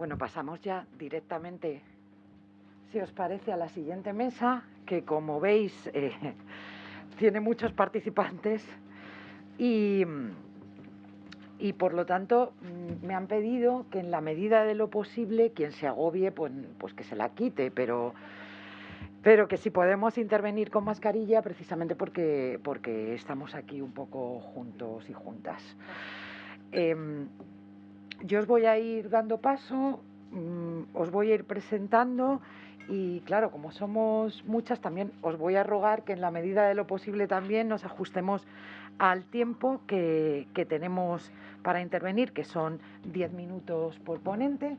Bueno, pasamos ya directamente, si os parece, a la siguiente mesa, que como veis eh, tiene muchos participantes y, y por lo tanto mm, me han pedido que en la medida de lo posible quien se agobie pues, pues que se la quite, pero, pero que si podemos intervenir con mascarilla precisamente porque, porque estamos aquí un poco juntos y juntas. Em, yo os voy a ir dando paso, mm, os voy a ir presentando y claro, como somos muchas, también os voy a rogar que en la medida de lo posible también nos ajustemos al tiempo que, tenemos para intervenir, que son 10 minutos por ponente.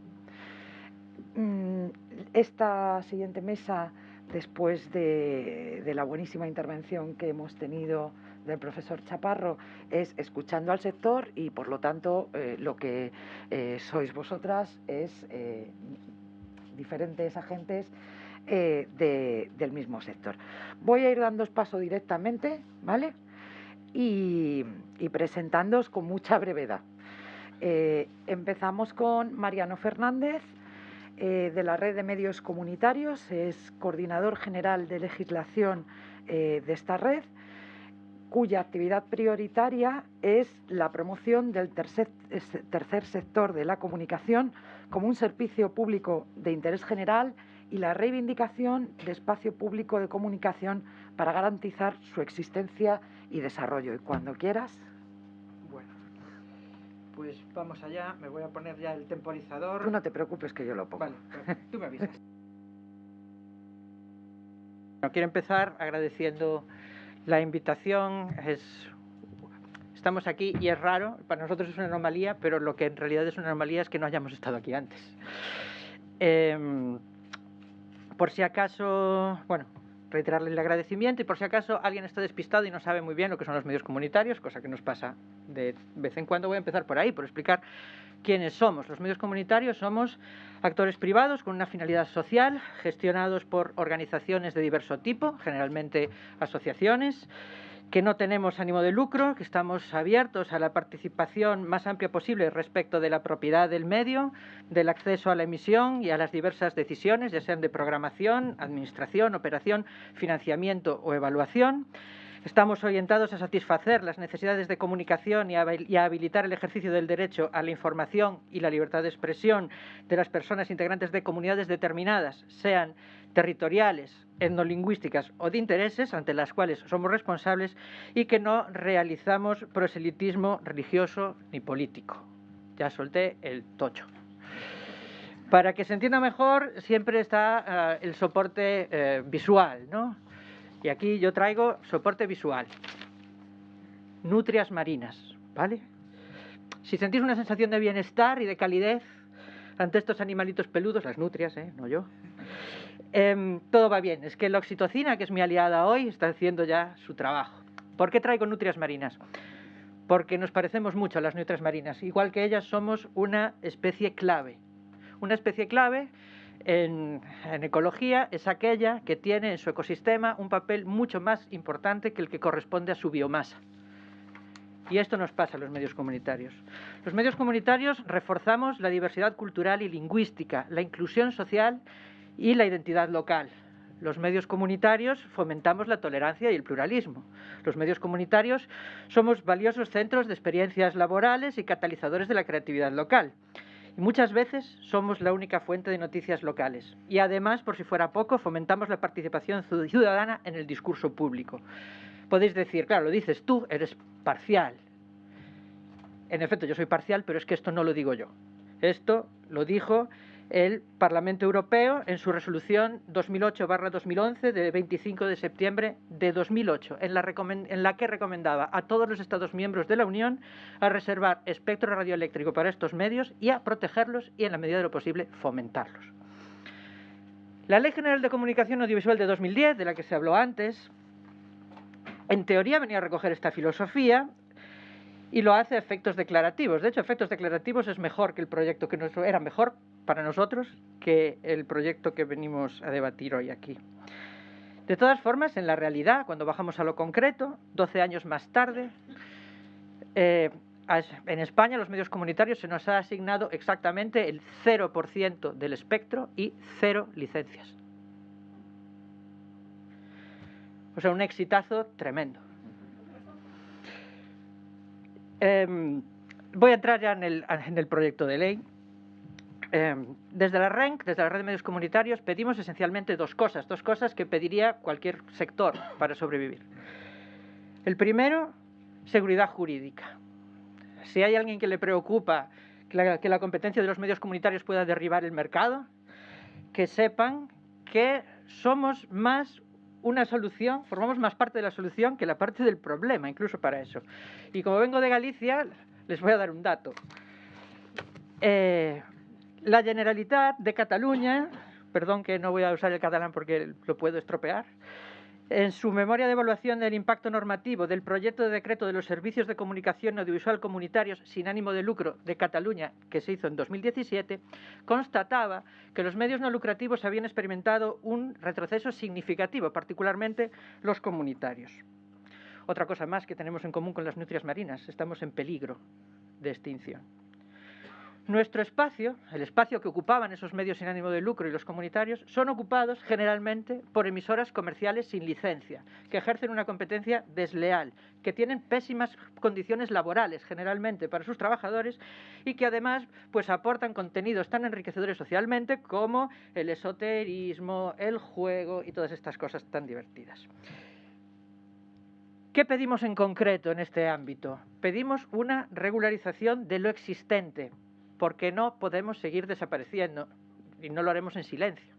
Mm, esta siguiente mesa, después de, de la buenísima intervención que hemos tenido del profesor Chaparro es escuchando al sector y por lo tanto eh, lo que eh, sois vosotras es eh, diferentes agentes del mismo sector. Voy a ir dando paso directamente, ¿vale? Y, y presentándoos con mucha brevedad. empezamos con Mariano Fernández, de la Red de Medios Comunitarios, es coordinador general de legislación de esta red cuya actividad prioritaria es la promoción del tercer, sector de la comunicación como un servicio público de interés general y la reivindicación de espacio público de comunicación para garantizar su existencia y desarrollo. Y cuando quieras. Bueno, pues vamos allá. Me voy a poner ya el temporizador. Tú no te preocupes que yo lo pongo. Vale, pues tú me avisas. quiero empezar agradeciendo la invitación es... Estamos aquí y es raro, para nosotros es una anomalía, pero lo que en realidad es una anomalía es que no hayamos estado aquí antes. Em, por si acaso, bueno, reiterarle el agradecimiento y por si acaso alguien está despistado y no sabe muy bien lo que son los medios comunitarios, cosa que nos pasa de vez en cuando, voy a empezar por ahí, por explicar quiénes somos. Los medios comunitarios somos actores privados con una finalidad social, gestionados por organizaciones de diverso tipo, generalmente asociaciones, que no tenemos ánimo de lucro, que estamos abiertos a la participación más amplia posible respecto de la propiedad del medio, del acceso a la emisión y a las diversas decisiones, ya sean de programación, administración, operación, financiamiento o evaluación. Estamos orientados a satisfacer las necesidades de comunicación y a, habilitar el ejercicio del derecho a la información y la libertad de expresión de las personas integrantes de comunidades determinadas, sean territoriales, etnolingüísticas o de intereses ante las cuales somos responsables y que no realizamos proselitismo religioso ni político. Ya solté el tocho. Para que se entienda mejor, siempre está eh, el soporte eh, visual, ¿no? Y aquí yo traigo soporte visual. Nutrias marinas, ¿vale? Si sentís una sensación de bienestar y de calidez ante estos animalitos peludos, las nutrias, ¿eh? No yo. Em, todo va bien. Es que la oxitocina, que es mi aliada hoy, está haciendo ya su trabajo. ¿Por qué traigo nutrias marinas? Porque nos parecemos mucho a las nutrias marinas. Igual que ellas, somos una especie clave. Una especie clave en, ecología es aquella que tiene en su ecosistema un papel mucho más importante que el que corresponde a su biomasa. Y esto nos pasa a los medios comunitarios. Los medios comunitarios reforzamos la diversidad cultural y lingüística, la inclusión social y la identidad local. Los medios comunitarios fomentamos la tolerancia y el pluralismo. Los medios comunitarios somos valiosos centros de experiencias laborales y catalizadores de la creatividad local. Y muchas veces somos la única fuente de noticias locales. Y además, por si fuera poco, fomentamos la participación ciudadana en el discurso público. Podéis decir, claro, lo dices tú, eres parcial. En efecto, yo soy parcial, pero es que esto no lo digo yo. Esto lo dijo el Parlamento Europeo en su resolución 2008-2011 de 25 de septiembre de 2008, en la, en la, que recomendaba a todos los Estados miembros de la Unión a reservar espectro radioeléctrico para estos medios y a protegerlos y, en la medida de lo posible, fomentarlos. La Ley General de Comunicación Audiovisual de 2010, de la que se habló antes, en teoría venía a recoger esta filosofía y lo hace a efectos declarativos. De hecho, efectos declarativos es mejor que el proyecto que nos era mejor para nosotros que el proyecto que venimos a debatir hoy aquí. De todas formas, en la realidad, cuando bajamos a lo concreto, 12 años más tarde, eh, en España, los medios comunitarios, se nos ha asignado exactamente el 0% del espectro y cero licencias. O sea, un exitazo tremendo. Em, voy a entrar ya en el, proyecto de ley. Em, desde la RENC, desde la Red de Medios Comunitarios, pedimos esencialmente dos cosas, dos cosas que pediría cualquier sector para sobrevivir. El primero, seguridad jurídica. Si hay alguien que le preocupa que la, competencia de los medios comunitarios pueda derribar el mercado, que sepan que somos más una solución, formamos más parte de la solución que la parte del problema, incluso para eso. Y como vengo de Galicia, les voy a dar un dato. Eh, la Generalitat de Cataluña, perdón que no voy a usar el catalán porque lo puedo estropear, en su memoria de evaluación del impacto normativo del proyecto de decreto de los servicios de comunicación audiovisual comunitarios sin ánimo de lucro de Cataluña, que se hizo en 2017, constataba que los medios no lucrativos habían experimentado un retroceso significativo, particularmente los comunitarios. Otra cosa más que tenemos en común con las nutrias marinas, estamos en peligro de extinción. Nuestro espacio, el espacio que ocupaban esos medios sin ánimo de lucro y los comunitarios, son ocupados generalmente por emisoras comerciales sin licencia, que ejercen una competencia desleal, que tienen pésimas condiciones laborales generalmente para sus trabajadores y que además pues aportan contenidos tan enriquecedores socialmente como el esoterismo, el juego y todas estas cosas tan divertidas. ¿Qué pedimos en concreto en este ámbito? Pedimos una regularización de lo existente, porque no podemos seguir desapareciendo y no lo haremos en silencio.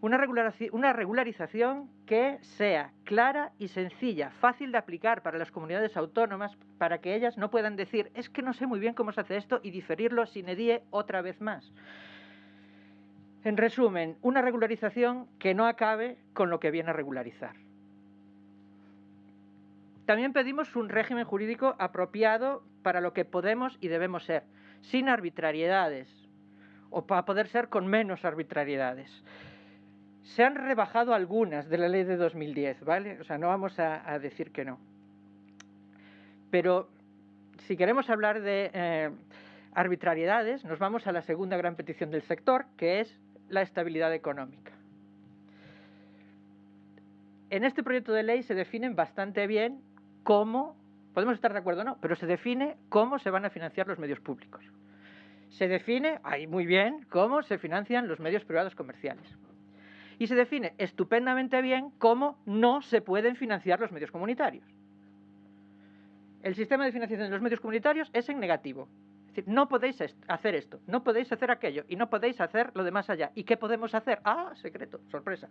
Una, regularización que sea clara y sencilla, fácil de aplicar para las comunidades autónomas, para que ellas no puedan decir, es que no sé muy bien cómo se hace esto y diferirlo sin edie otra vez más. En resumen, una regularización que no acabe con lo que viene a regularizar. También pedimos un régimen jurídico apropiado para lo que podemos y debemos ser sin arbitrariedades, o para poder ser con menos arbitrariedades. Se han rebajado algunas de la ley de 2010, ¿vale? O sea, no vamos a, decir que no. Pero si queremos hablar de eh, arbitrariedades, nos vamos a la segunda gran petición del sector, que es la estabilidad económica. En este proyecto de ley se definen bastante bien cómo Podemos estar de acuerdo o no, pero se define cómo se van a financiar los medios públicos. Se define, ahí muy bien, cómo se financian los medios privados comerciales. Y se define estupendamente bien cómo no se pueden financiar los medios comunitarios. El sistema de financiación de los medios comunitarios es en negativo. Es decir, no podéis hacer esto, no podéis hacer aquello y no podéis hacer lo de más allá. ¿Y qué podemos hacer? Ah, secreto, sorpresa.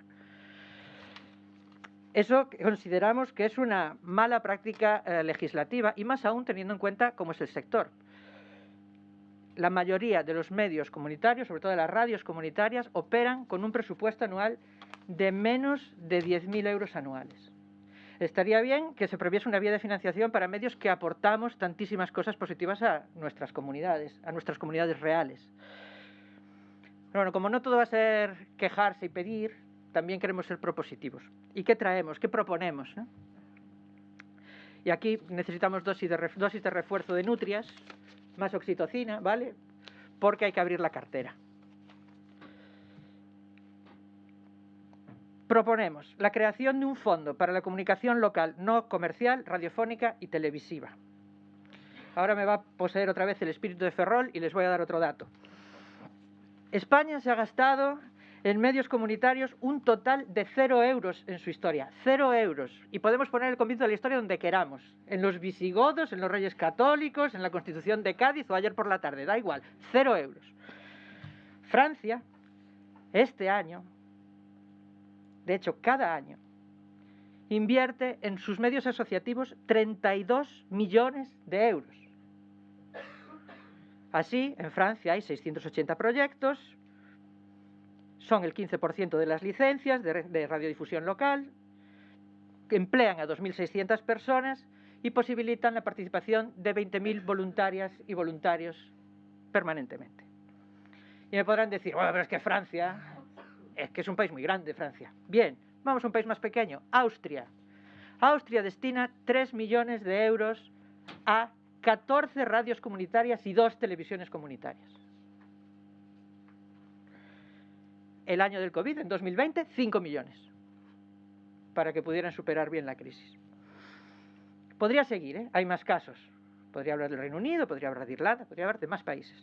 Eso consideramos que es una mala práctica eh, legislativa y más aún teniendo en cuenta cómo es el sector. La mayoría de los medios comunitarios, sobre todo las radios comunitarias, operan con un presupuesto anual de menos de 10.000 euros anuales. Estaría bien que se previese una vía de financiación para medios que aportamos tantísimas cosas positivas a nuestras comunidades, a nuestras comunidades reales. Pero bueno, como no todo va a ser quejarse y pedir, también queremos ser propositivos. ¿Y qué traemos? ¿Qué proponemos? Y aquí necesitamos dosis de, dosis de refuerzo de nutrias, más oxitocina, ¿vale? Porque hay que abrir la cartera. Proponemos la creación de un fondo para la comunicación local no comercial, radiofónica y televisiva. Ahora me va a poseer otra vez el espíritu de Ferrol y les voy a dar otro dato. España se ha gastado en medios comunitarios un total de cero euros en su historia. Cero euros. Y podemos poner el comienzo de la historia donde queramos. En los visigodos, en los reyes católicos, en la Constitución de Cádiz o ayer por la tarde. Da igual. Cero euros. Francia, este año, de hecho cada año, invierte en sus medios asociativos 32 millones de euros. Así, en Francia hay 680 proyectos, son el 15% de las licencias de, radiodifusión local, que emplean a 2.600 personas y posibilitan la participación de 20.000 voluntarias y voluntarios permanentemente. Y me podrán decir, bueno, pero es que Francia, es que es un país muy grande, Francia. Bien, vamos a un país más pequeño, Austria. Austria destina 3 millones de euros a 14 radios comunitarias y dos televisiones comunitarias. El año del COVID, en 2020, 5 millones, para que pudieran superar bien la crisis. Podría seguir, ¿eh? hay más casos. Podría hablar del Reino Unido, podría hablar de Irlanda, podría hablar de más países.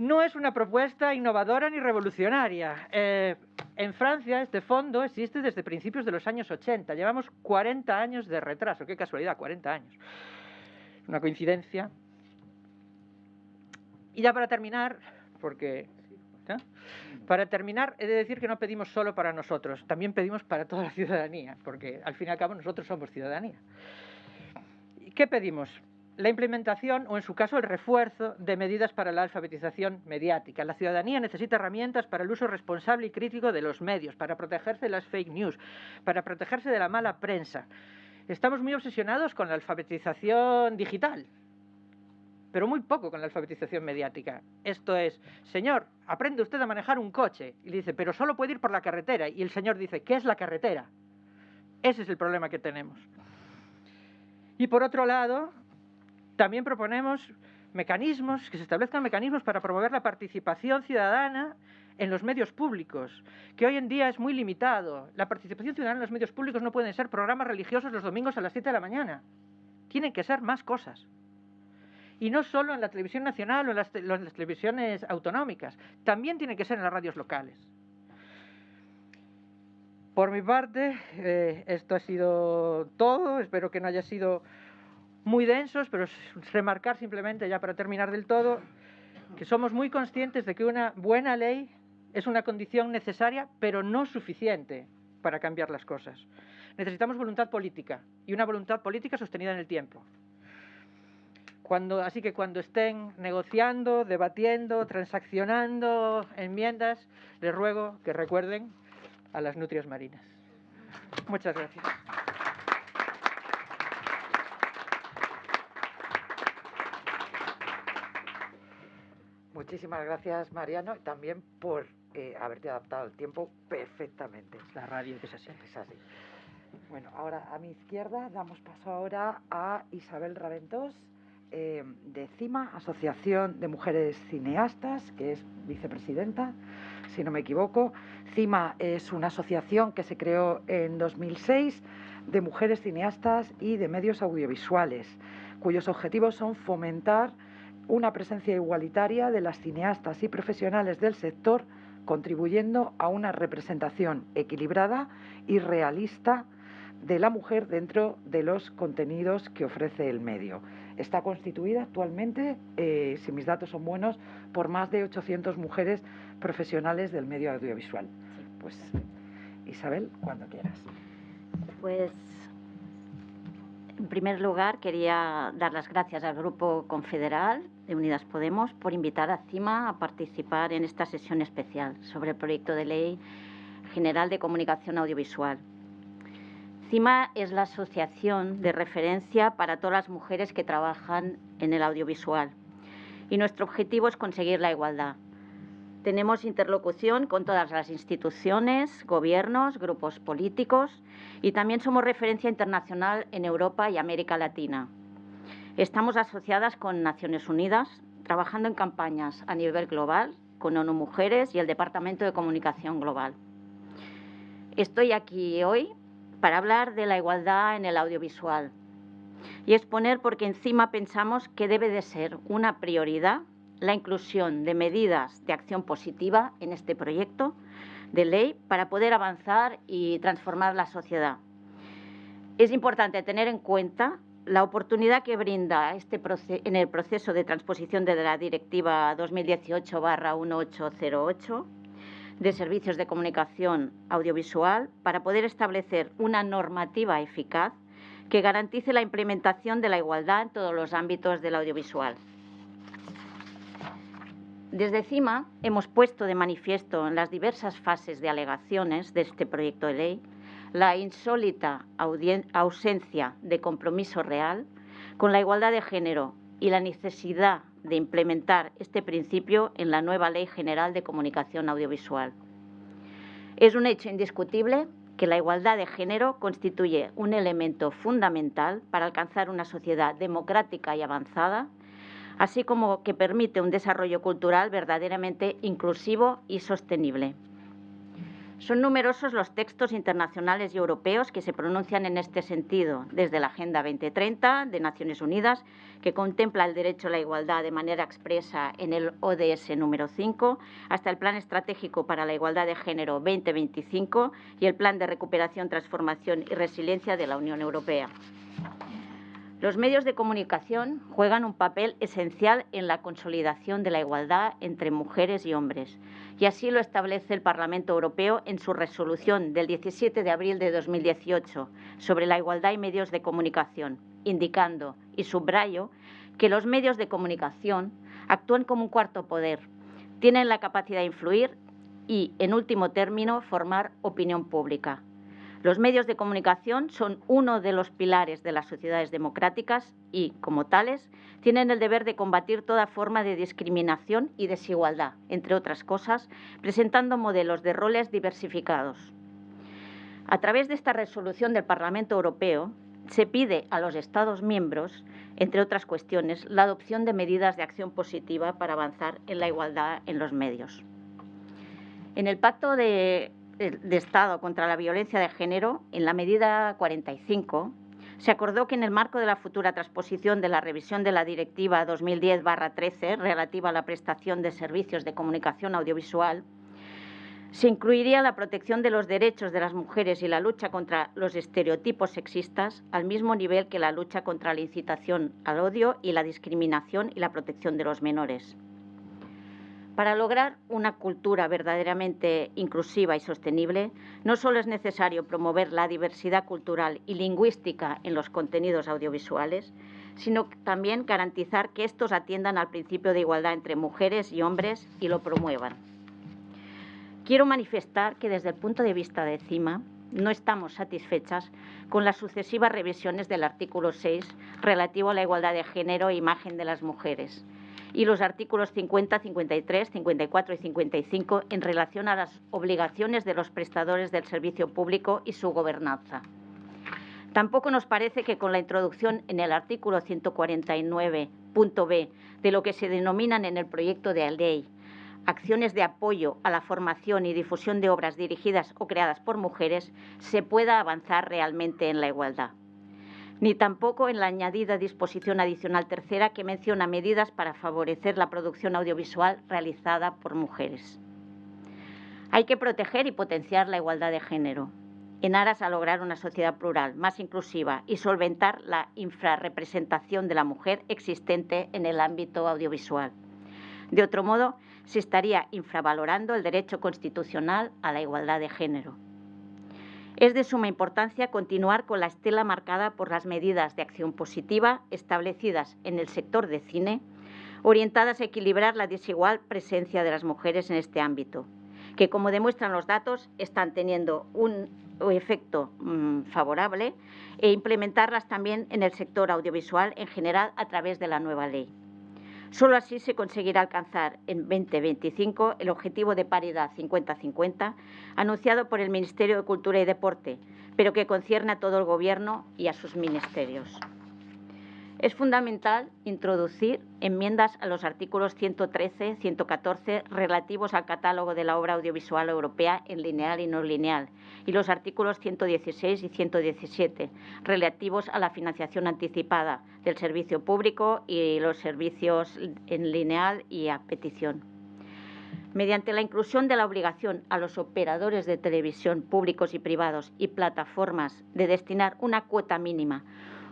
No es una propuesta innovadora ni revolucionaria. Eh, en Francia este fondo existe desde principios de los años 80. Llevamos 40 años de retraso. Qué casualidad, 40 años. Una coincidencia. Y ya para terminar, porque para terminar, he de decir que no pedimos solo para nosotros, también pedimos para toda la ciudadanía, porque al fin y al cabo nosotros somos ciudadanía. ¿Qué pedimos? La implementación o, en su caso, el refuerzo de medidas para la alfabetización mediática. La ciudadanía necesita herramientas para el uso responsable y crítico de los medios, para protegerse de las fake news, para protegerse de la mala prensa. Estamos muy obsesionados con la alfabetización digital, pero muy poco con la alfabetización mediática. Esto es, señor, aprende usted a manejar un coche. Y le dice, pero solo puede ir por la carretera. Y el señor dice, ¿qué es la carretera? Ese es el problema que tenemos. Y por otro lado, también proponemos mecanismos, que se establezcan mecanismos para promover la participación ciudadana en los medios públicos, que hoy en día es muy limitado. La participación ciudadana en los medios públicos no pueden ser programas religiosos los domingos a las 7 de la mañana. Tienen que ser más cosas. Y no solo en la televisión nacional o en las, televisiones autonómicas, también tiene que ser en las radios locales. Por mi parte, eh, esto ha sido todo. Espero que no haya sido muy densos, pero remarcar simplemente, ya para terminar del todo, que somos muy conscientes de que una buena ley es una condición necesaria, pero no suficiente para cambiar las cosas. Necesitamos voluntad política y una voluntad política sostenida en el tiempo. Cuando, así que cuando estén negociando, debatiendo, transaccionando enmiendas, les ruego que recuerden a las nutrias marinas. Muchas gracias. Muchísimas gracias, Mariano, y también por eh, haberte adaptado al tiempo perfectamente. La radio que es así. Es así. Bueno, ahora a mi izquierda damos paso ahora a Isabel Raventós, eh, de CIMA, Asociación de Mujeres Cineastas, que es vicepresidenta si no me equivoco. CIMA es una asociación que se creó en 2006 de mujeres cineastas y de medios audiovisuales, cuyos objetivos son fomentar una presencia igualitaria de las cineastas y profesionales del sector, contribuyendo a una representación equilibrada y realista de la mujer dentro de los contenidos que ofrece el medio. Está constituida actualmente, eh, si mis datos son buenos, por más de 800 mujeres profesionales del medio audiovisual. Pues Isabel, cuando quieras. Pues en primer lugar quería dar las gracias al Grupo Confederal de Unidas Podemos por invitar a CIMA a participar en esta sesión especial sobre el proyecto de ley general de comunicación audiovisual. CIMA es la asociación de referencia para todas las mujeres que trabajan en el audiovisual y nuestro objetivo es conseguir la igualdad. Tenemos interlocución con todas las instituciones, gobiernos, grupos políticos y también somos referencia internacional en Europa y América Latina. Estamos asociadas con Naciones Unidas, trabajando en campañas a nivel global con ONU Mujeres y el Departamento de Comunicación Global. Estoy aquí hoy para hablar de la igualdad en el audiovisual y exponer porque encima pensamos que debe de ser una prioridad la inclusión de medidas de acción positiva en este proyecto de ley para poder avanzar y transformar la sociedad. Es importante tener en cuenta la oportunidad que brinda este en el proceso de transposición de la Directiva 2018-1808 de servicios de comunicación audiovisual para poder establecer una normativa eficaz que garantice la implementación de la igualdad en todos los ámbitos del audiovisual. Desde CIMA hemos puesto de manifiesto en las diversas fases de alegaciones de este proyecto de ley la insólita ausencia de compromiso real con la igualdad de género y la necesidad de implementar este principio en la nueva Ley General de Comunicación Audiovisual. Es un hecho indiscutible que la igualdad de género constituye un elemento fundamental para alcanzar una sociedad democrática y avanzada, así como que permite un desarrollo cultural verdaderamente inclusivo y sostenible. Son numerosos los textos internacionales y europeos que se pronuncian en este sentido, desde la Agenda 2030 de Naciones Unidas, que contempla el derecho a la igualdad de manera expresa en el ODS número 5, hasta el Plan Estratégico para la Igualdad de Género 2025 y el Plan de Recuperación, Transformación y Resiliencia de la Unión Europea. Los medios de comunicación juegan un papel esencial en la consolidación de la igualdad entre mujeres y hombres, y así lo establece el Parlamento Europeo en su resolución del 17 de abril de 2018 sobre la igualdad y medios de comunicación, indicando, y subrayo, que los medios de comunicación actúan como un cuarto poder, tienen la capacidad de influir y, en último término, formar opinión pública. Los medios de comunicación son uno de los pilares de las sociedades democráticas y, como tales, tienen el deber de combatir toda forma de discriminación y desigualdad, entre otras cosas, presentando modelos de roles diversificados. A través de esta resolución del Parlamento Europeo, se pide a los Estados miembros, entre otras cuestiones, la adopción de medidas de acción positiva para avanzar en la igualdad en los medios. En el Pacto de de Estado contra la Violencia de Género, en la medida 45, se acordó que en el marco de la futura transposición de la revisión de la Directiva 2010-13 relativa a la prestación de servicios de comunicación audiovisual, se incluiría la protección de los derechos de las mujeres y la lucha contra los estereotipos sexistas al mismo nivel que la lucha contra la incitación al odio y la discriminación y la protección de los menores. Para lograr una cultura verdaderamente inclusiva y sostenible, no solo es necesario promover la diversidad cultural y lingüística en los contenidos audiovisuales, sino también garantizar que estos atiendan al principio de igualdad entre mujeres y hombres y lo promuevan. Quiero manifestar que desde el punto de vista de CIMA no estamos satisfechas con las sucesivas revisiones del artículo 6 relativo a la igualdad de género e imagen de las mujeres y los artículos 50, 53, 54 y 55 en relación a las obligaciones de los prestadores del servicio público y su gobernanza. Tampoco nos parece que con la introducción en el artículo 149.b de lo que se denominan en el proyecto de ley acciones de apoyo a la formación y difusión de obras dirigidas o creadas por mujeres se pueda avanzar realmente en la igualdad ni tampoco en la añadida disposición adicional tercera que menciona medidas para favorecer la producción audiovisual realizada por mujeres. Hay que proteger y potenciar la igualdad de género en aras a lograr una sociedad plural, más inclusiva y solventar la infrarrepresentación de la mujer existente en el ámbito audiovisual. De otro modo, se estaría infravalorando el derecho constitucional a la igualdad de género. Es de suma importancia continuar con la estela marcada por las medidas de acción positiva establecidas en el sector de cine, orientadas a equilibrar la desigual presencia de las mujeres en este ámbito, que como demuestran los datos están teniendo un efecto mm, favorable e implementarlas también en el sector audiovisual en general a través de la nueva ley. Solo así se conseguirá alcanzar en 2025 el objetivo de paridad 50-50 anunciado por el Ministerio de Cultura y Deporte, pero que concierne a todo el Gobierno y a sus ministerios. Es fundamental introducir enmiendas a los artículos 113, 114 relativos al catálogo de la obra audiovisual europea en lineal y no lineal y los artículos 116 y 117 relativos a la financiación anticipada del servicio público y los servicios en lineal y a petición. Mediante la inclusión de la obligación a los operadores de televisión públicos y privados y plataformas de destinar una cuota mínima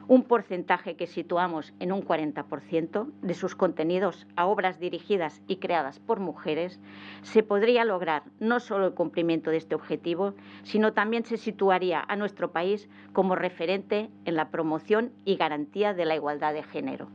un porcentaje que situamos en un 40% de sus contenidos a obras dirigidas y creadas por mujeres, se podría lograr no solo el cumplimiento de este objetivo, sino también se situaría a nuestro país como referente en la promoción y garantía de la igualdad de género.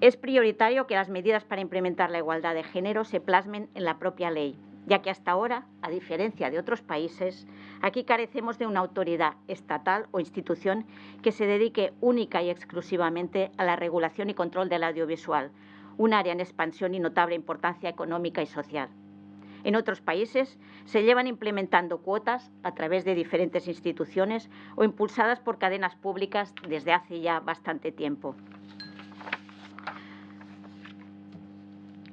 Es prioritario que las medidas para implementar la igualdad de género se plasmen en la propia ley, ya que hasta ahora, a diferencia de otros países, aquí carecemos de una autoridad estatal o institución que se dedique única y exclusivamente a la regulación y control del audiovisual, un área en expansión y notable importancia económica y social. En otros países se llevan implementando cuotas a través de diferentes instituciones o impulsadas por cadenas públicas desde hace ya bastante tiempo.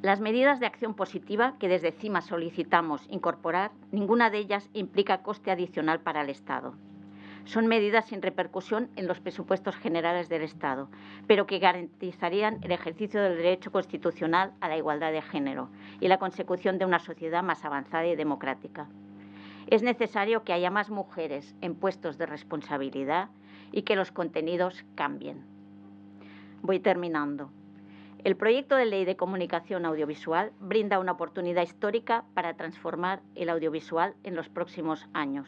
Las medidas de acción positiva que desde CIMA solicitamos incorporar, ninguna de ellas implica coste adicional para el Estado. Son medidas sin repercusión en los presupuestos generales del Estado, pero que garantizarían el ejercicio del derecho constitucional a la igualdad de género y la consecución de una sociedad más avanzada y democrática. Es necesario que haya más mujeres en puestos de responsabilidad y que los contenidos cambien. Voy terminando. El proyecto de ley de comunicación audiovisual brinda una oportunidad histórica para transformar el audiovisual en los próximos años.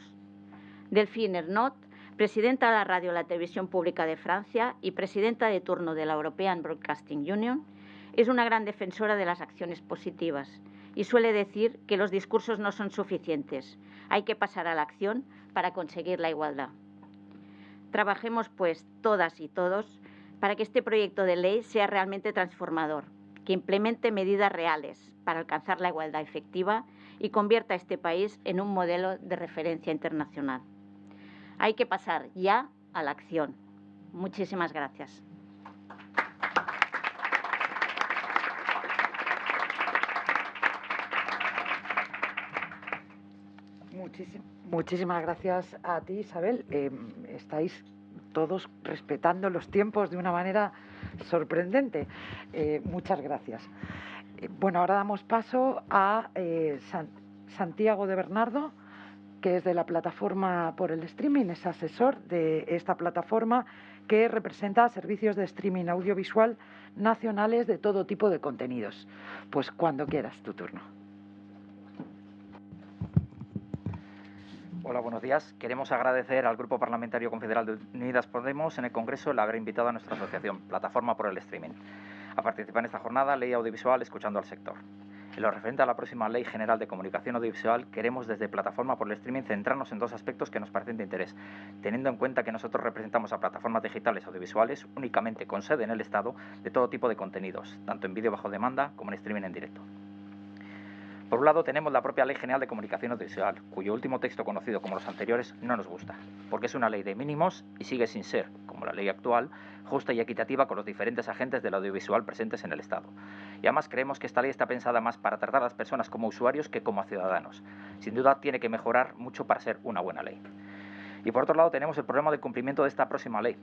Delphine Ernot, presidenta de la Radio y la Televisión Pública de Francia y presidenta de turno de la European Broadcasting Union, es una gran defensora de las acciones positivas y suele decir que los discursos no son suficientes, hay que pasar a la acción para conseguir la igualdad. Trabajemos, pues, todas y todos para que este proyecto de ley sea realmente transformador, que implemente medidas reales para alcanzar la igualdad efectiva y convierta a este país en un modelo de referencia internacional. Hay que pasar ya a la acción. Muchísimas gracias. Muchísimas gracias a ti, Isabel. Eh, estáis todos respetando los tiempos de una manera sorprendente. Eh, muchas gracias. Eh, bueno, ahora damos paso a eh, Santiago de Bernardo, que es de la plataforma por el streaming, es asesor de esta plataforma que representa servicios de streaming audiovisual nacionales de todo tipo de contenidos. Pues cuando quieras, tu turno. Hola, buenos días. Queremos agradecer al Grupo Parlamentario Confederal de Unidas Podemos en el Congreso el haber invitado a nuestra asociación, Plataforma por el Streaming, a participar en esta jornada Ley Audiovisual Escuchando al Sector. En lo referente a la próxima Ley General de Comunicación Audiovisual, queremos desde Plataforma por el Streaming centrarnos en dos aspectos que nos parecen de interés, teniendo en cuenta que nosotros representamos a plataformas digitales audiovisuales únicamente con sede en el Estado de todo tipo de contenidos, tanto en vídeo bajo demanda como en streaming en directo. Por un lado tenemos la propia Ley General de Comunicación Audiovisual, cuyo último texto conocido como los anteriores no nos gusta, porque es una ley de mínimos y sigue sin ser, como la ley actual, justa y equitativa con los diferentes agentes del audiovisual presentes en el Estado. Y además creemos que esta ley está pensada más para tratar a las personas como usuarios que como ciudadanos. Sin duda tiene que mejorar mucho para ser una buena ley. Y por otro lado tenemos el problema del cumplimiento de esta próxima ley,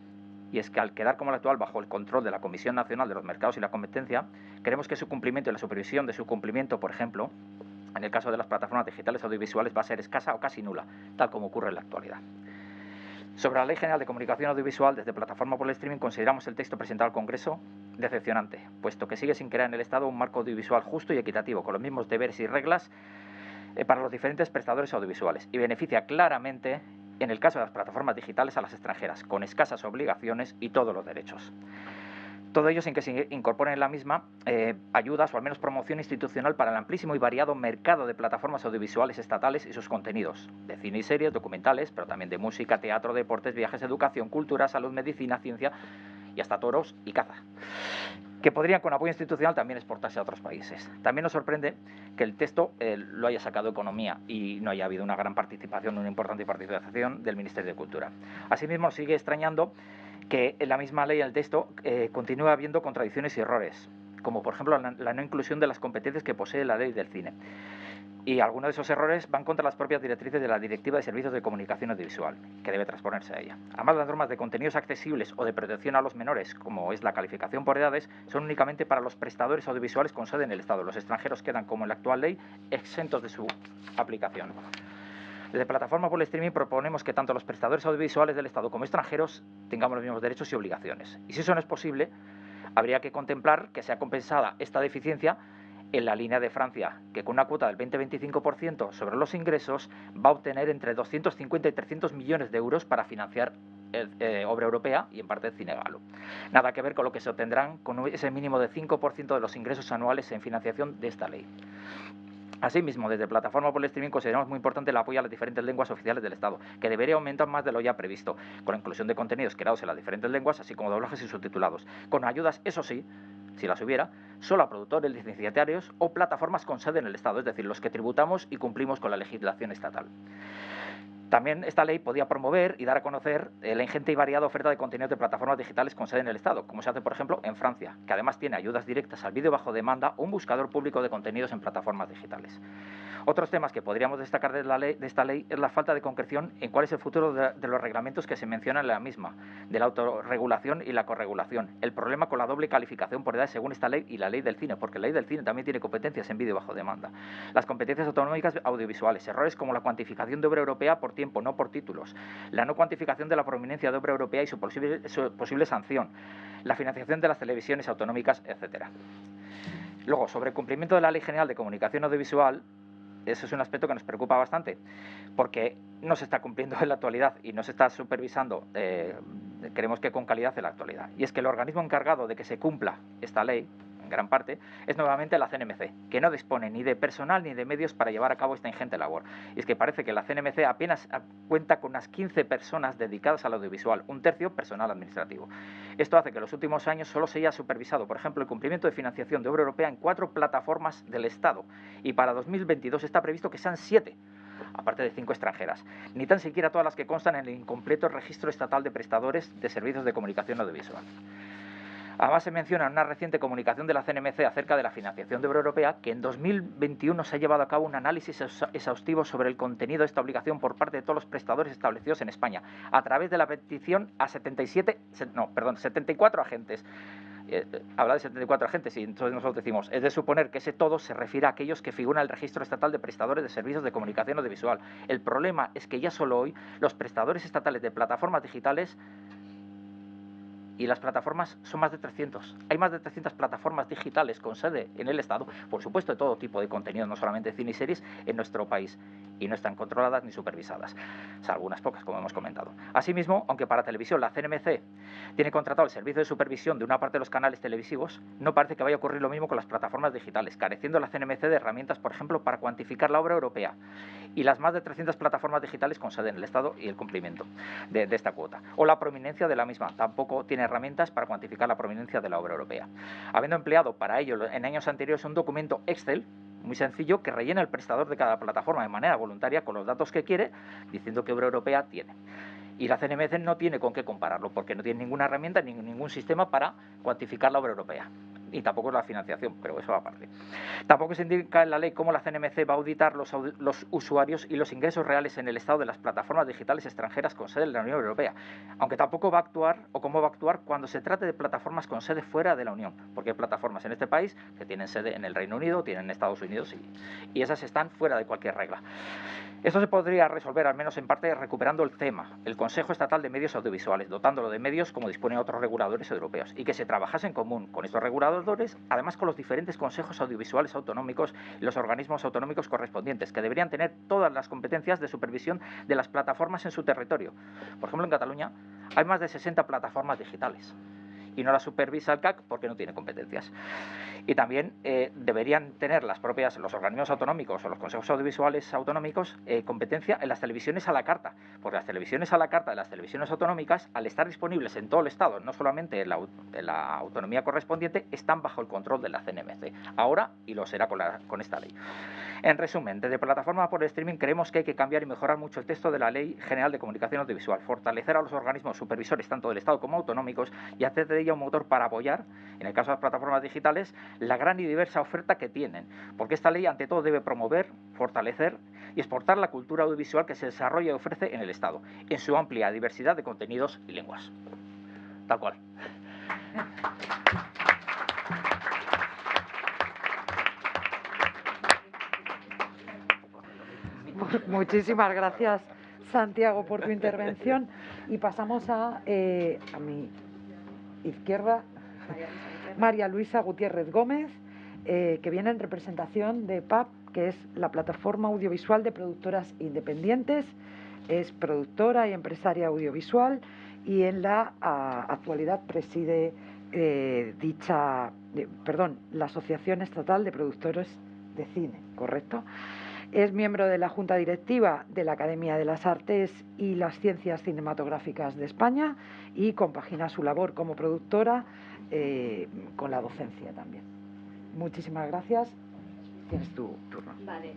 y es que al quedar como la actual bajo el control de la Comisión Nacional de los Mercados y la Competencia, queremos que su cumplimiento y la supervisión de su cumplimiento, por ejemplo, en el caso de las plataformas digitales audiovisuales va a ser escasa o casi nula, tal como ocurre en la actualidad. Sobre la Ley General de Comunicación Audiovisual, desde Plataforma por el Streaming consideramos el texto presentado al Congreso decepcionante, puesto que sigue sin crear en el Estado un marco audiovisual justo y equitativo, con los mismos deberes y reglas eh, para los diferentes prestadores audiovisuales, y beneficia claramente en el caso de las plataformas digitales a las extranjeras, con escasas obligaciones y todos los derechos. Todo ello sin que se incorporen en la misma eh, ayudas o al menos promoción institucional para el amplísimo y variado mercado de plataformas audiovisuales estatales y sus contenidos, de cine y series, documentales, pero también de música, teatro, deportes, viajes, educación, cultura, salud, medicina, ciencia y hasta toros y caza que podrían con apoyo institucional también exportarse a otros países. También nos sorprende que el texto eh, lo haya sacado Economía y no haya habido una gran participación, una importante participación del Ministerio de Cultura. Asimismo, sigue extrañando que en la misma ley, el texto, eh, continúa habiendo contradicciones y errores, como por ejemplo la no inclusión de las competencias que posee la ley del cine y algunos de esos errores van contra las propias directrices de la Directiva de Servicios de Comunicación Audiovisual, que debe transponerse a ella. Además, las normas de contenidos accesibles o de protección a los menores, como es la calificación por edades, son únicamente para los prestadores audiovisuales con sede en el Estado. Los extranjeros quedan, como en la actual ley, exentos de su aplicación. Desde Plataforma por el Streaming proponemos que tanto los prestadores audiovisuales del Estado como extranjeros tengamos los mismos derechos y obligaciones. Y si eso no es posible, habría que contemplar que sea compensada esta deficiencia en la línea de Francia, que con una cuota del 20-25% sobre los ingresos va a obtener entre 250 y 300 millones de euros para financiar eh, obra europea y en parte cine galo. Nada que ver con lo que se obtendrán con ese mínimo de 5% de los ingresos anuales en financiación de esta ley. Asimismo, desde Plataforma por el Streaming consideramos muy importante el apoyo a las diferentes lenguas oficiales del Estado, que debería aumentar más de lo ya previsto, con la inclusión de contenidos creados en las diferentes lenguas, así como doblajes y subtitulados, con ayudas, eso sí, si las hubiera, solo a productores licenciatarios o plataformas con sede en el Estado, es decir, los que tributamos y cumplimos con la legislación estatal. También esta ley podía promover y dar a conocer la ingente y variada oferta de contenidos de plataformas digitales con sede en el Estado, como se hace, por ejemplo, en Francia, que además tiene ayudas directas al vídeo bajo demanda o un buscador público de contenidos en plataformas digitales. Otros temas que podríamos destacar de, la ley, de esta ley es la falta de concreción en cuál es el futuro de, los reglamentos que se mencionan en la misma, de la autorregulación y la corregulación. El problema con la doble calificación por edad según esta ley y la ley del cine, porque la ley del cine también tiene competencias en vídeo bajo demanda. Las competencias autonómicas audiovisuales, errores como la cuantificación de obra europea por tiempo, no por títulos, la no cuantificación de la prominencia de obra europea y su posible, su posible sanción, la financiación de las televisiones autonómicas, etcétera. Luego, sobre el cumplimiento de la Ley General de Comunicación Audiovisual, eso es un aspecto que nos preocupa bastante, porque no se está cumpliendo en la actualidad y no se está supervisando, eh, creemos que con calidad en la actualidad. Y es que el organismo encargado de que se cumpla esta ley, en gran parte, es nuevamente la CNMC, que no dispone ni de personal ni de medios para llevar a cabo esta ingente labor. Y es que parece que la CNMC apenas cuenta con unas 15 personas dedicadas al audiovisual, un tercio personal administrativo. Esto hace que en los últimos años solo se haya supervisado, por ejemplo, el cumplimiento de financiación de obra europea en cuatro plataformas del Estado, y para 2022 está previsto que sean siete aparte de cinco extranjeras, ni tan siquiera todas las que constan en el incompleto registro estatal de prestadores de servicios de comunicación audiovisual. Además, se menciona en una reciente comunicación de la CNMC acerca de la financiación de obra europea que en 2021 se ha llevado a cabo un análisis exhaustivo sobre el contenido de esta obligación por parte de todos los prestadores establecidos en España, a través de la petición a 77, no, perdón, 74 agentes. Eh, habla de 74 agentes y entonces nosotros decimos, es de suponer que ese todo se refiere a aquellos que figuran en el registro estatal de prestadores de servicios de comunicación audiovisual. El problema es que ya solo hoy los prestadores estatales de plataformas digitales y las plataformas son más de 300. Hay más de 300 plataformas digitales con sede en el Estado, por supuesto, de todo tipo de contenido, no solamente cine y series, en nuestro país. Y no están controladas ni supervisadas, salvo unas pocas, como hemos comentado. Asimismo, aunque para televisión la CNMC tiene contratado el servicio de supervisión de una parte de los canales televisivos, no parece que vaya a ocurrir lo mismo con las plataformas digitales, careciendo la CNMC de herramientas, por ejemplo, para cuantificar la obra europea y las más de 300 plataformas digitales con sede en el Estado y el cumplimiento de, de esta cuota. O la prominencia de la misma, tampoco tiene herramientas para cuantificar la prominencia de la obra europea. Habiendo empleado para ello en años anteriores un documento Excel muy sencillo que rellena el prestador de cada plataforma de manera voluntaria con los datos que quiere, diciendo qué obra europea tiene. Y la CNMC no tiene con qué compararlo, porque no tiene ninguna herramienta ni ningún sistema para cuantificar la obra europea y tampoco la financiación, pero eso aparte. Tampoco se indica en la ley cómo la CNMC va a auditar los, usuarios y los ingresos reales en el estado de las plataformas digitales extranjeras con sede en la Unión Europea, aunque tampoco va a actuar o cómo va a actuar cuando se trate de plataformas con sede fuera de la Unión, porque hay plataformas en este país que tienen sede en el Reino Unido, tienen en Estados Unidos y, y esas están fuera de cualquier regla. Esto se podría resolver, al menos en parte, recuperando el CEMA, el Consejo Estatal de Medios Audiovisuales, dotándolo de medios como disponen otros reguladores europeos, y que se trabajase en común con estos reguladores, además con los diferentes consejos audiovisuales autonómicos y los organismos autonómicos correspondientes, que deberían tener todas las competencias de supervisión de las plataformas en su territorio. Por ejemplo, en Cataluña hay más de 60 plataformas digitales y no la supervisa el CAC porque no tiene competencias. Y también eh, deberían tener las propias, los organismos autonómicos o los consejos audiovisuales autonómicos eh, competencia en las televisiones a la carta, porque las televisiones a la carta de las televisiones autonómicas, al estar disponibles en todo el Estado, no solamente en la, autonomía correspondiente, están bajo el control de la CNMC, ahora y lo será con, la, con esta ley. En resumen, desde plataforma por streaming creemos que hay que cambiar y mejorar mucho el texto de la Ley General de Comunicación Audiovisual, fortalecer a los organismos supervisores tanto del Estado como autonómicos y hacer de ella un motor para apoyar, en el caso de las plataformas digitales, la gran y diversa oferta que tienen, porque esta ley ante todo debe promover, fortalecer y exportar la cultura audiovisual que se desarrolla y ofrece en el Estado, en su amplia diversidad de contenidos y lenguas. Tal cual. Muchísimas gracias, Santiago, por tu intervención. Y pasamos a, eh, a mi izquierda, María Luisa Gutiérrez Gómez, eh, que viene en representación de PAP, que es la plataforma audiovisual de productoras independientes. Es productora y empresaria audiovisual y en la actualidad preside eh, dicha, perdón, la Asociación Estatal de Productores de Cine, ¿correcto? Es miembro de la Junta Directiva de la Academia de las Artes y las Ciencias Cinematográficas de España y compagina su labor como productora eh, con la docencia también. Muchísimas gracias. Tienes tu turno. Vale.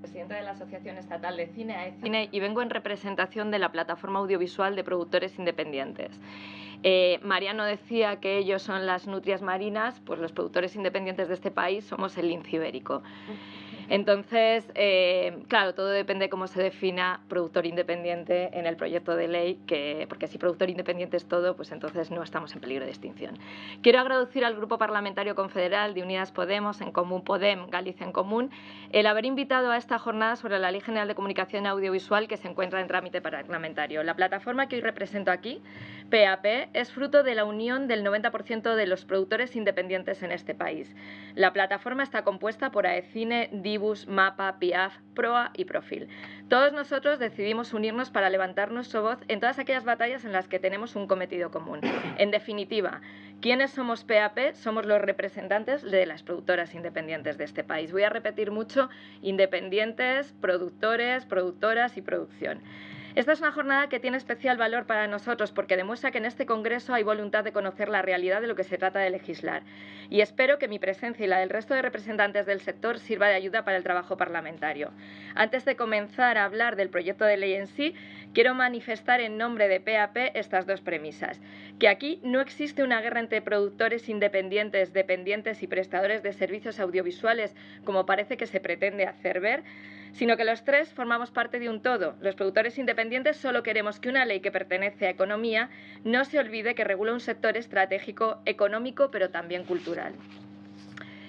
presidenta de la Asociación Estatal de Cine, AECINE, y vengo en representación de la plataforma audiovisual de productores independientes. Eh, Mariano decía que ellos son las nutrias marinas, pues los productores independientes de este país somos el lince. Entonces, eh, claro, todo depende de cómo se defina productor independiente en el proyecto de ley, que, porque si productor independiente es todo, pues entonces no estamos en peligro de extinción. Quiero agradecer al Grupo Parlamentario Confederal de Unidas Podemos, en Común Podem, Galicia en Común, el haber invitado a esta jornada sobre la Ley General de Comunicación Audiovisual que se encuentra en trámite parlamentario. La plataforma que hoy represento aquí, PAP, es fruto de la unión del 90% de los productores independientes en este país. La plataforma está compuesta por AECINE, Mapa, Piaf, Proa y Profil. Todos nosotros decidimos unirnos para levantar nuestra voz en todas aquellas batallas en las que tenemos un cometido común. En definitiva, ¿quiénes somos PAP? Somos los representantes de las productoras independientes de este país. Voy a repetir mucho, independientes, productores, productoras y producción. Esta es una jornada que tiene especial valor para nosotros porque demuestra que en este Congreso hay voluntad de conocer la realidad de lo que se trata de legislar. Y espero que mi presencia y la del resto de representantes del sector sirva de ayuda para el trabajo parlamentario. Antes de comenzar a hablar del proyecto de ley en sí, quiero manifestar en nombre de PAP estas dos premisas. Que aquí no existe una guerra entre productores independientes, dependientes y prestadores de servicios audiovisuales, como parece que se pretende hacer ver, sino que los tres formamos parte de un todo. Los productores independientes solo queremos que una ley que pertenece a economía no se olvide que regula un sector estratégico económico, pero también cultural.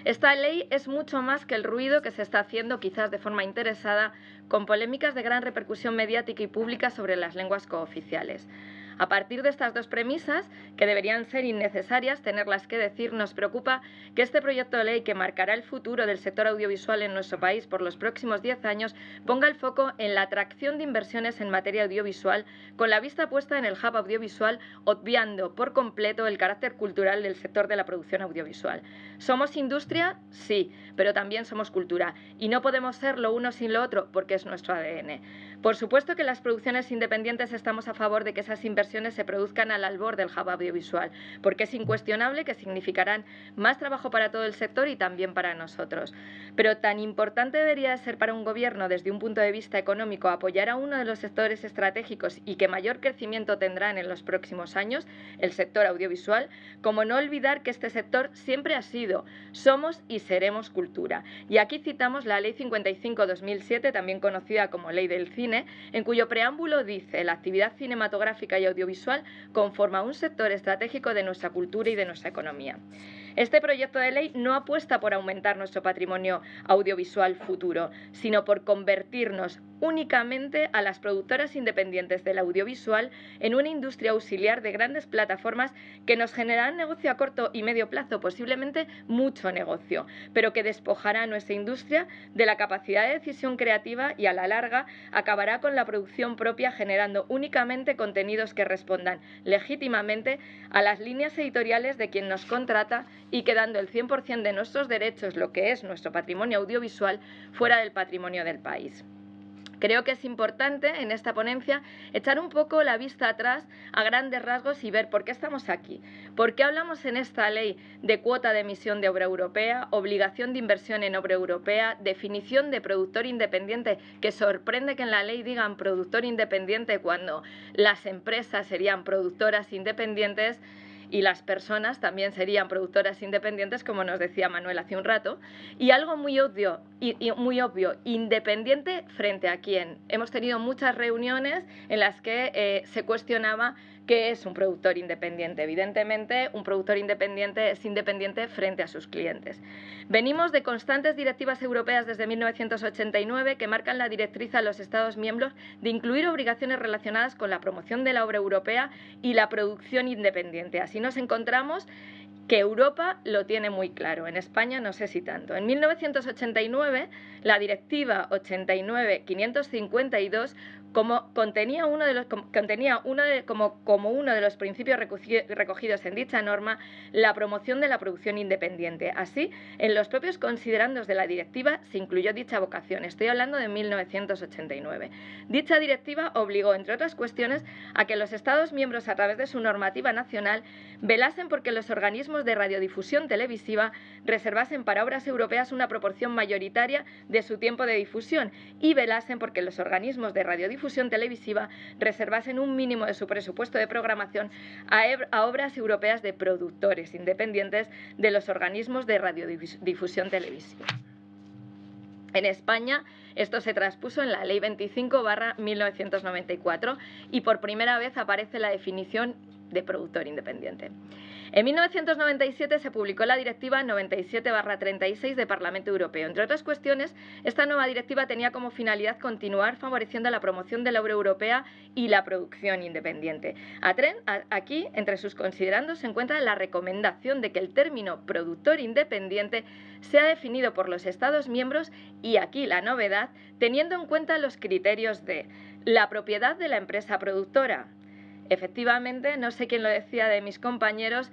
Esta ley es mucho más que el ruido que se está haciendo, quizás de forma interesada, con polémicas de gran repercusión mediática y pública sobre las lenguas cooficiales. A partir de estas dos premisas, que deberían ser innecesarias tenerlas que decir, nos preocupa que este proyecto de ley que marcará el futuro del sector audiovisual en nuestro país por los próximos 10 años ponga el foco en la atracción de inversiones en materia audiovisual con la vista puesta en el hub audiovisual, obviando por completo el carácter cultural del sector de la producción audiovisual. ¿Somos industria? Sí, pero también somos cultura y no podemos ser lo uno sin lo otro porque es nuestro ADN. Por supuesto que las producciones independientes estamos a favor de que esas inversiones se produzcan al albor del hub audiovisual, porque es incuestionable que significarán más trabajo para todo el sector y también para nosotros. Pero tan importante debería ser para un gobierno desde un punto de vista económico apoyar a uno de los sectores estratégicos y que mayor crecimiento tendrán en los próximos años, el sector audiovisual, como no olvidar que este sector siempre ha sido, somos y seremos cultura. Y aquí citamos la Ley 55-2007, también conocida como Ley del Cine, en cuyo preámbulo dice la actividad cinematográfica y audiovisual conforma un sector estratégico de nuestra cultura y de nuestra economía. Este proyecto de ley no apuesta por aumentar nuestro patrimonio audiovisual futuro, sino por convertirnos únicamente a las productoras independientes del audiovisual en una industria auxiliar de grandes plataformas que nos generarán negocio a corto y medio plazo, posiblemente mucho negocio, pero que despojará a nuestra industria de la capacidad de decisión creativa y a la larga acabará con la producción propia generando únicamente contenidos que respondan legítimamente a las líneas editoriales de quien nos contrata y quedando el 100% de nuestros derechos, lo que es nuestro patrimonio audiovisual, fuera del patrimonio del país. Creo que es importante en esta ponencia echar un poco la vista atrás a grandes rasgos y ver por qué estamos aquí. ¿Por qué hablamos en esta ley de cuota de emisión de obra europea, obligación de inversión en obra europea, definición de productor independiente, que sorprende que en la ley digan productor independiente cuando las empresas serían productoras independientes? Y las personas también serían productoras independientes, como nos decía Manuel hace un rato. Y algo muy obvio, y, muy obvio independiente frente a quién. Hemos tenido muchas reuniones en las que eh, se cuestionaba ¿Qué es un productor independiente? Evidentemente, un productor independiente es independiente frente a sus clientes. Venimos de constantes directivas europeas desde 1989 que marcan la directriz a los Estados miembros de incluir obligaciones relacionadas con la promoción de la obra europea y la producción independiente. Así nos encontramos que Europa lo tiene muy claro, en España no sé si tanto. En 1989, la Directiva 89-552 como contenía uno de los, contenía uno de, como, como uno de los principios recogidos en dicha norma la promoción de la producción independiente. Así, en los propios considerandos de la directiva se incluyó dicha vocación. Estoy hablando de 1989. Dicha directiva obligó, entre otras cuestiones, a que los Estados miembros, a través de su normativa nacional, velasen porque los organismos de radiodifusión televisiva reservasen para obras europeas una proporción mayoritaria de su tiempo de difusión y velasen porque los organismos de radiodifusión televisiva reservasen un mínimo de su presupuesto de programación a, a obras europeas de productores independientes de los organismos de radiodifusión televisiva. En España, esto se traspuso en la Ley 25 1994 y por primera vez aparece la definición de productor independiente. En 1997 se publicó la Directiva 97-36 de Parlamento Europeo. Entre otras cuestiones, esta nueva directiva tenía como finalidad continuar favoreciendo la promoción de la obra europea y la producción independiente. aquí, entre sus considerandos, se encuentra la recomendación de que el término productor independiente sea definido por los Estados miembros y aquí la novedad, teniendo en cuenta los criterios de la propiedad de la empresa productora, efectivamente, no sé quién lo decía de mis compañeros,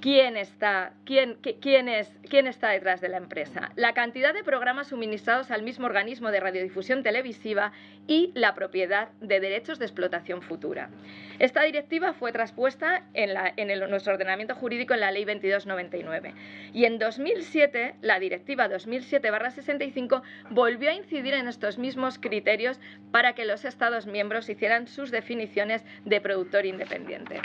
quién está, quién, quién, es, quién está detrás de la empresa, la cantidad de programas suministrados al mismo organismo de radiodifusión televisiva y la propiedad de derechos de explotación futura. Esta directiva fue traspuesta en nuestro ordenamiento jurídico en la Ley 2299 y en 2007 la Directiva 2007-65 volvió a incidir en estos mismos criterios para que los Estados miembros hicieran sus definiciones de productor independiente.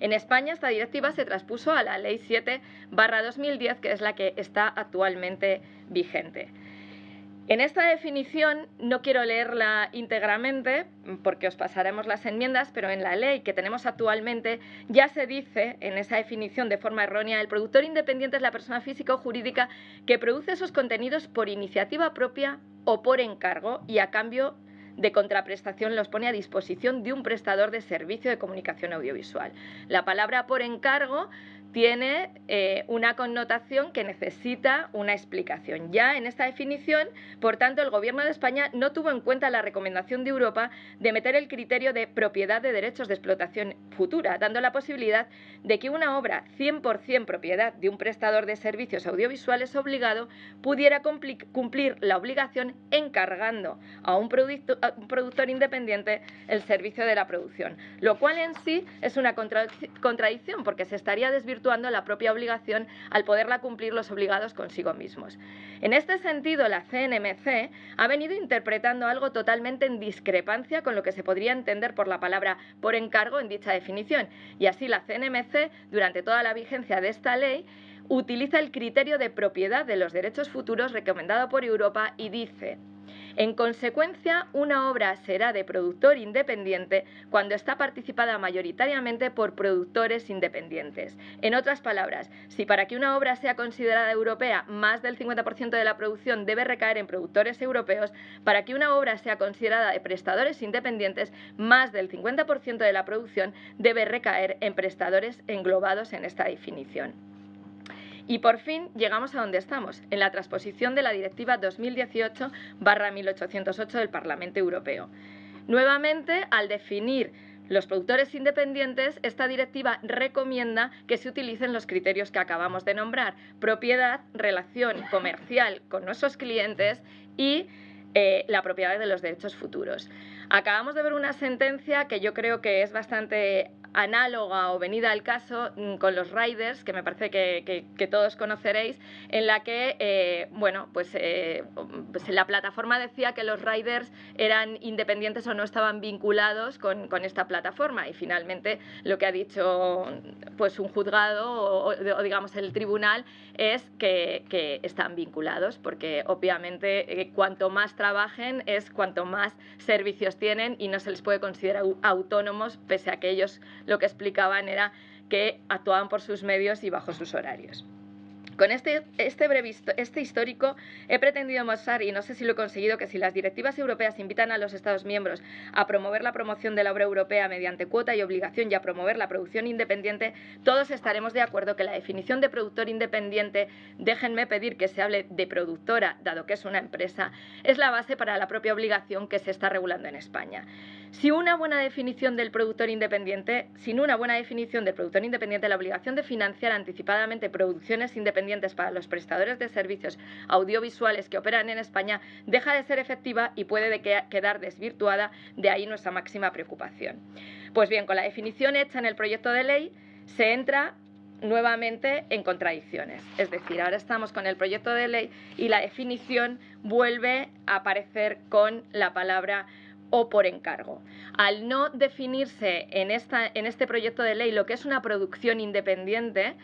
En España esta directiva se traspuso a la Ley 7 2010, que es la que está actualmente vigente. En esta definición no quiero leerla íntegramente porque os pasaremos las enmiendas, pero en la ley que tenemos actualmente ya se dice en esa definición de forma errónea el productor independiente es la persona física o jurídica que produce esos contenidos por iniciativa propia o por encargo y a cambio contraprestación los pone a disposición de un prestador de servicio de comunicación audiovisual. La palabra por encargo tiene eh, una connotación que necesita una explicación. Ya en esta definición, por tanto, el Gobierno de España no tuvo en cuenta la recomendación de Europa de meter el criterio de propiedad de derechos de explotación futura, dando la posibilidad de que una obra 100% propiedad de un prestador de servicios audiovisuales obligado pudiera cumplir la obligación encargando a un, productor independiente el servicio de la producción, lo cual en sí es una contradicción porque se estaría desvirtuando la propia obligación al poderla cumplir los obligados consigo mismos. En este sentido, la CNMC ha venido interpretando algo totalmente en discrepancia con lo que se podría entender por la palabra por encargo en dicha definición, y así la CNMC, durante toda la vigencia de esta ley, utiliza el criterio de propiedad de los derechos futuros recomendado por Europa y dice en consecuencia, una obra será de productor independiente cuando está participada mayoritariamente por productores independientes. En otras palabras, si para que una obra sea considerada europea más del 50% de la producción debe recaer en productores europeos, para que una obra sea considerada de prestadores independientes, más del 50% de la producción debe recaer en prestadores englobados en esta definición. Y por fin llegamos a donde estamos, en la transposición de la Directiva 2018-1808 del Parlamento Europeo. Nuevamente, al definir los productores independientes, esta directiva recomienda que se utilicen los criterios que acabamos de nombrar, propiedad, relación comercial con nuestros clientes y eh, la propiedad de los derechos futuros. Acabamos de ver una sentencia que yo creo que es bastante análoga o venida al caso mm, con los riders, que me parece que, todos conoceréis, en la que, eh, bueno, pues, eh, pues, la plataforma decía que los riders eran independientes o no estaban vinculados con, esta plataforma. Y finalmente lo que ha dicho pues un juzgado o, digamos el tribunal es que, están vinculados porque obviamente eh, cuanto más trabajen es cuanto más servicios tienen y no se les puede considerar autónomos pese a que ellos lo que explicaban era que actuaban por sus medios y bajo sus horarios. Con este, este breve este histórico he pretendido mostrar, y no sé si lo he conseguido, que si las directivas europeas invitan a los Estados miembros a promover la promoción de la obra europea mediante cuota y obligación y a promover la producción independiente, todos estaremos de acuerdo que la definición de productor independiente, déjenme pedir que se hable de productora, dado que es una empresa, es la base para la propia obligación que se está regulando en España. Si una buena definición del productor independiente, sin una buena definición del productor independiente, la obligación de financiar anticipadamente producciones independientes para los prestadores de servicios audiovisuales que operan en España deja de ser efectiva y puede quedar desvirtuada, de ahí nuestra máxima preocupación. Pues bien, con la definición hecha en el proyecto de ley se entra nuevamente en contradicciones. Es decir, ahora estamos con el proyecto de ley y la definición vuelve a aparecer con la palabra o por encargo. Al no definirse en, esta, en este proyecto de ley lo que es una producción independiente,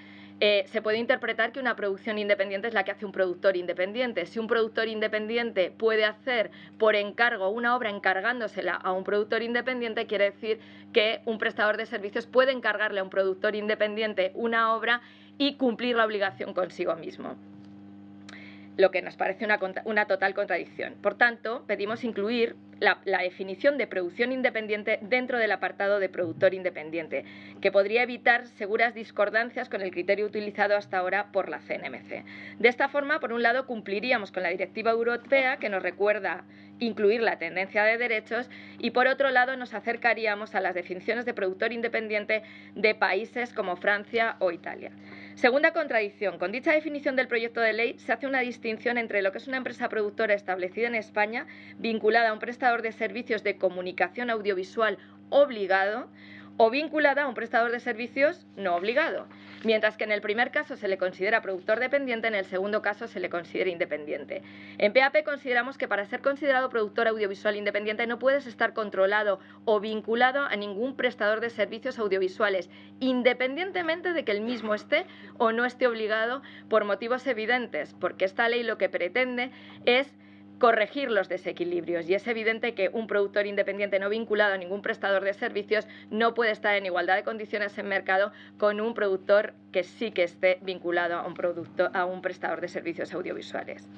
eh, se puede interpretar que una producción independiente es la que hace un productor independiente. Si un productor independiente puede hacer por encargo una obra encargándosela a un productor independiente, quiere decir que un prestador de servicios puede encargarle a un productor independiente una obra y cumplir la obligación consigo mismo lo que nos parece una, total contradicción. Por tanto, pedimos incluir la, definición de producción independiente dentro del apartado de productor independiente, que podría evitar seguras discordancias con el criterio utilizado hasta ahora por la CNMC. De esta forma, por un lado, cumpliríamos con la directiva europea que nos recuerda incluir la tendencia de derechos y por otro lado nos acercaríamos a las definiciones de productor independiente de países como Francia o Italia. Segunda contradicción. Con dicha definición del proyecto de ley se hace una distinción entre lo que es una empresa productora establecida en España, vinculada a un prestador de servicios de comunicación audiovisual obligado, o vinculada a un prestador de servicios no obligado. Mientras que en el primer caso se le considera productor dependiente, en el segundo caso se le considera independiente. En PAP consideramos que para ser considerado productor audiovisual independiente no puedes estar controlado o vinculado a ningún prestador de servicios audiovisuales, independientemente de que el mismo esté o no esté obligado por motivos evidentes, porque esta ley lo que pretende es corregir los desequilibrios y es evidente que un productor independiente no vinculado a ningún prestador de servicios no puede estar en igualdad de condiciones en mercado con un productor que sí que esté vinculado a un, producto, a un prestador de servicios audiovisuales.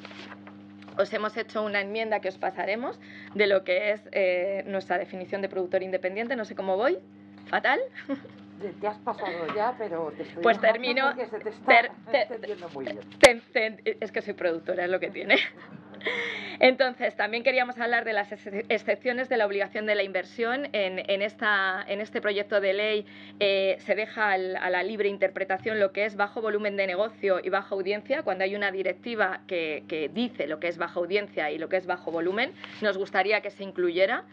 Os hemos hecho una enmienda que os pasaremos de lo que es eh, nuestra definición de productor independiente. No sé cómo voy. ¿Fatal? Te has pasado ya, pero te estoy Pues termino. Se te está muy bien. es que soy productora, es lo que tiene. Entonces, también queríamos hablar de las excepciones de la obligación de la inversión. En, esta, en este proyecto de ley eh, se deja a la libre interpretación lo que es bajo volumen de negocio y baja audiencia, cuando hay una directiva que, que dice lo que es baja audiencia y lo que es bajo volumen. Nos gustaría que se incluyera.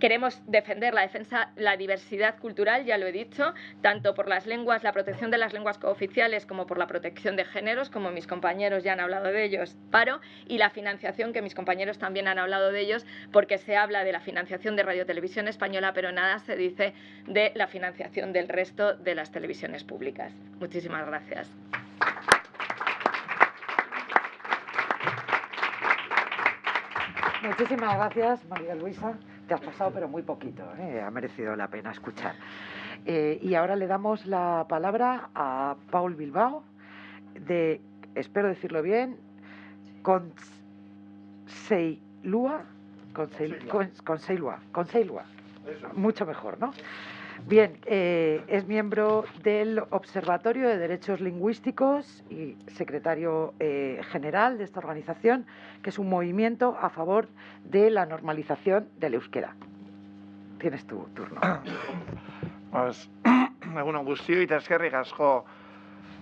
Queremos defender la defensa, la diversidad cultural, ya lo he dicho, tanto por las lenguas, la protección de las lenguas cooficiales como por la protección de géneros, como mis compañeros ya han hablado de ellos, paro, y la financiación, que mis compañeros también han hablado de ellos, porque se habla de la financiación de Radio Televisión Española, pero nada se dice de la financiación del resto de las televisiones públicas. Muchísimas gracias. Muchísimas gracias, María Luisa. Te has pasado, pero muy poquito. ¿eh? Ha merecido la pena escuchar. Eh, y ahora le damos la palabra a Paul Bilbao, de, espero decirlo bien, Conseilua. Conseilua. Conseilua. Mucho mejor, ¿no? Bien, eh, es miembro del Observatorio de Derechos Lingüísticos y secretario eh, general de esta organización, que es un movimiento a favor de la normalización del euskera. Tienes tu turno. Pues,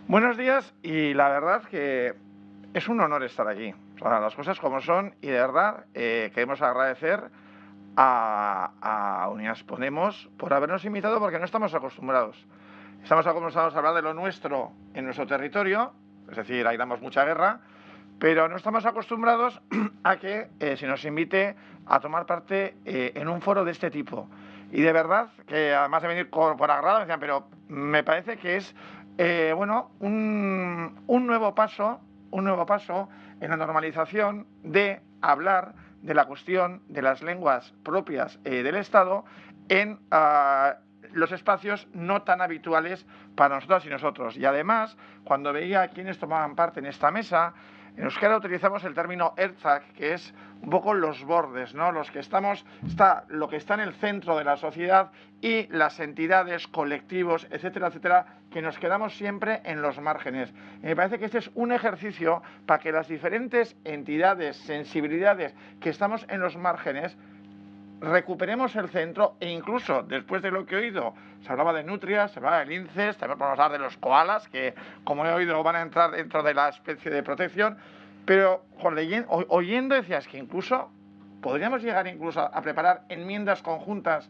Buenos días y la verdad que es un honor estar aquí. las cosas como son y de verdad eh, queremos agradecer a, a Unidas Podemos por habernos invitado porque no estamos acostumbrados. Estamos acostumbrados a hablar de lo nuestro en nuestro territorio, es decir, ahí damos mucha guerra, pero no estamos acostumbrados a que eh, se nos invite a tomar parte eh, en un foro de este tipo. Y de verdad, que además de venir por, por agrado, me decían, pero me parece que es eh, bueno, un, un nuevo paso, un nuevo paso en la normalización de hablar de la cuestión de las lenguas propias eh, del Estado en ah, los espacios no tan habituales para nosotras y nosotros. Y además, cuando veía a quienes tomaban parte en esta mesa, en euskera utilizamos el término erzak, que es un poco los bordes, ¿no? Los que estamos, está lo que está en el centro de la sociedad y las entidades, colectivos, etcétera, etcétera, que nos quedamos siempre en los márgenes. Me parece que este es un ejercicio para que las diferentes entidades, sensibilidades que estamos en los márgenes, recuperemos el centro e incluso después de lo que he oído, se hablaba de nutrias, se hablaba de linces, también podemos hablar de los koalas, que como he oído van a entrar dentro de la especie de protección, pero oyendo decías que incluso podríamos llegar incluso a preparar enmiendas conjuntas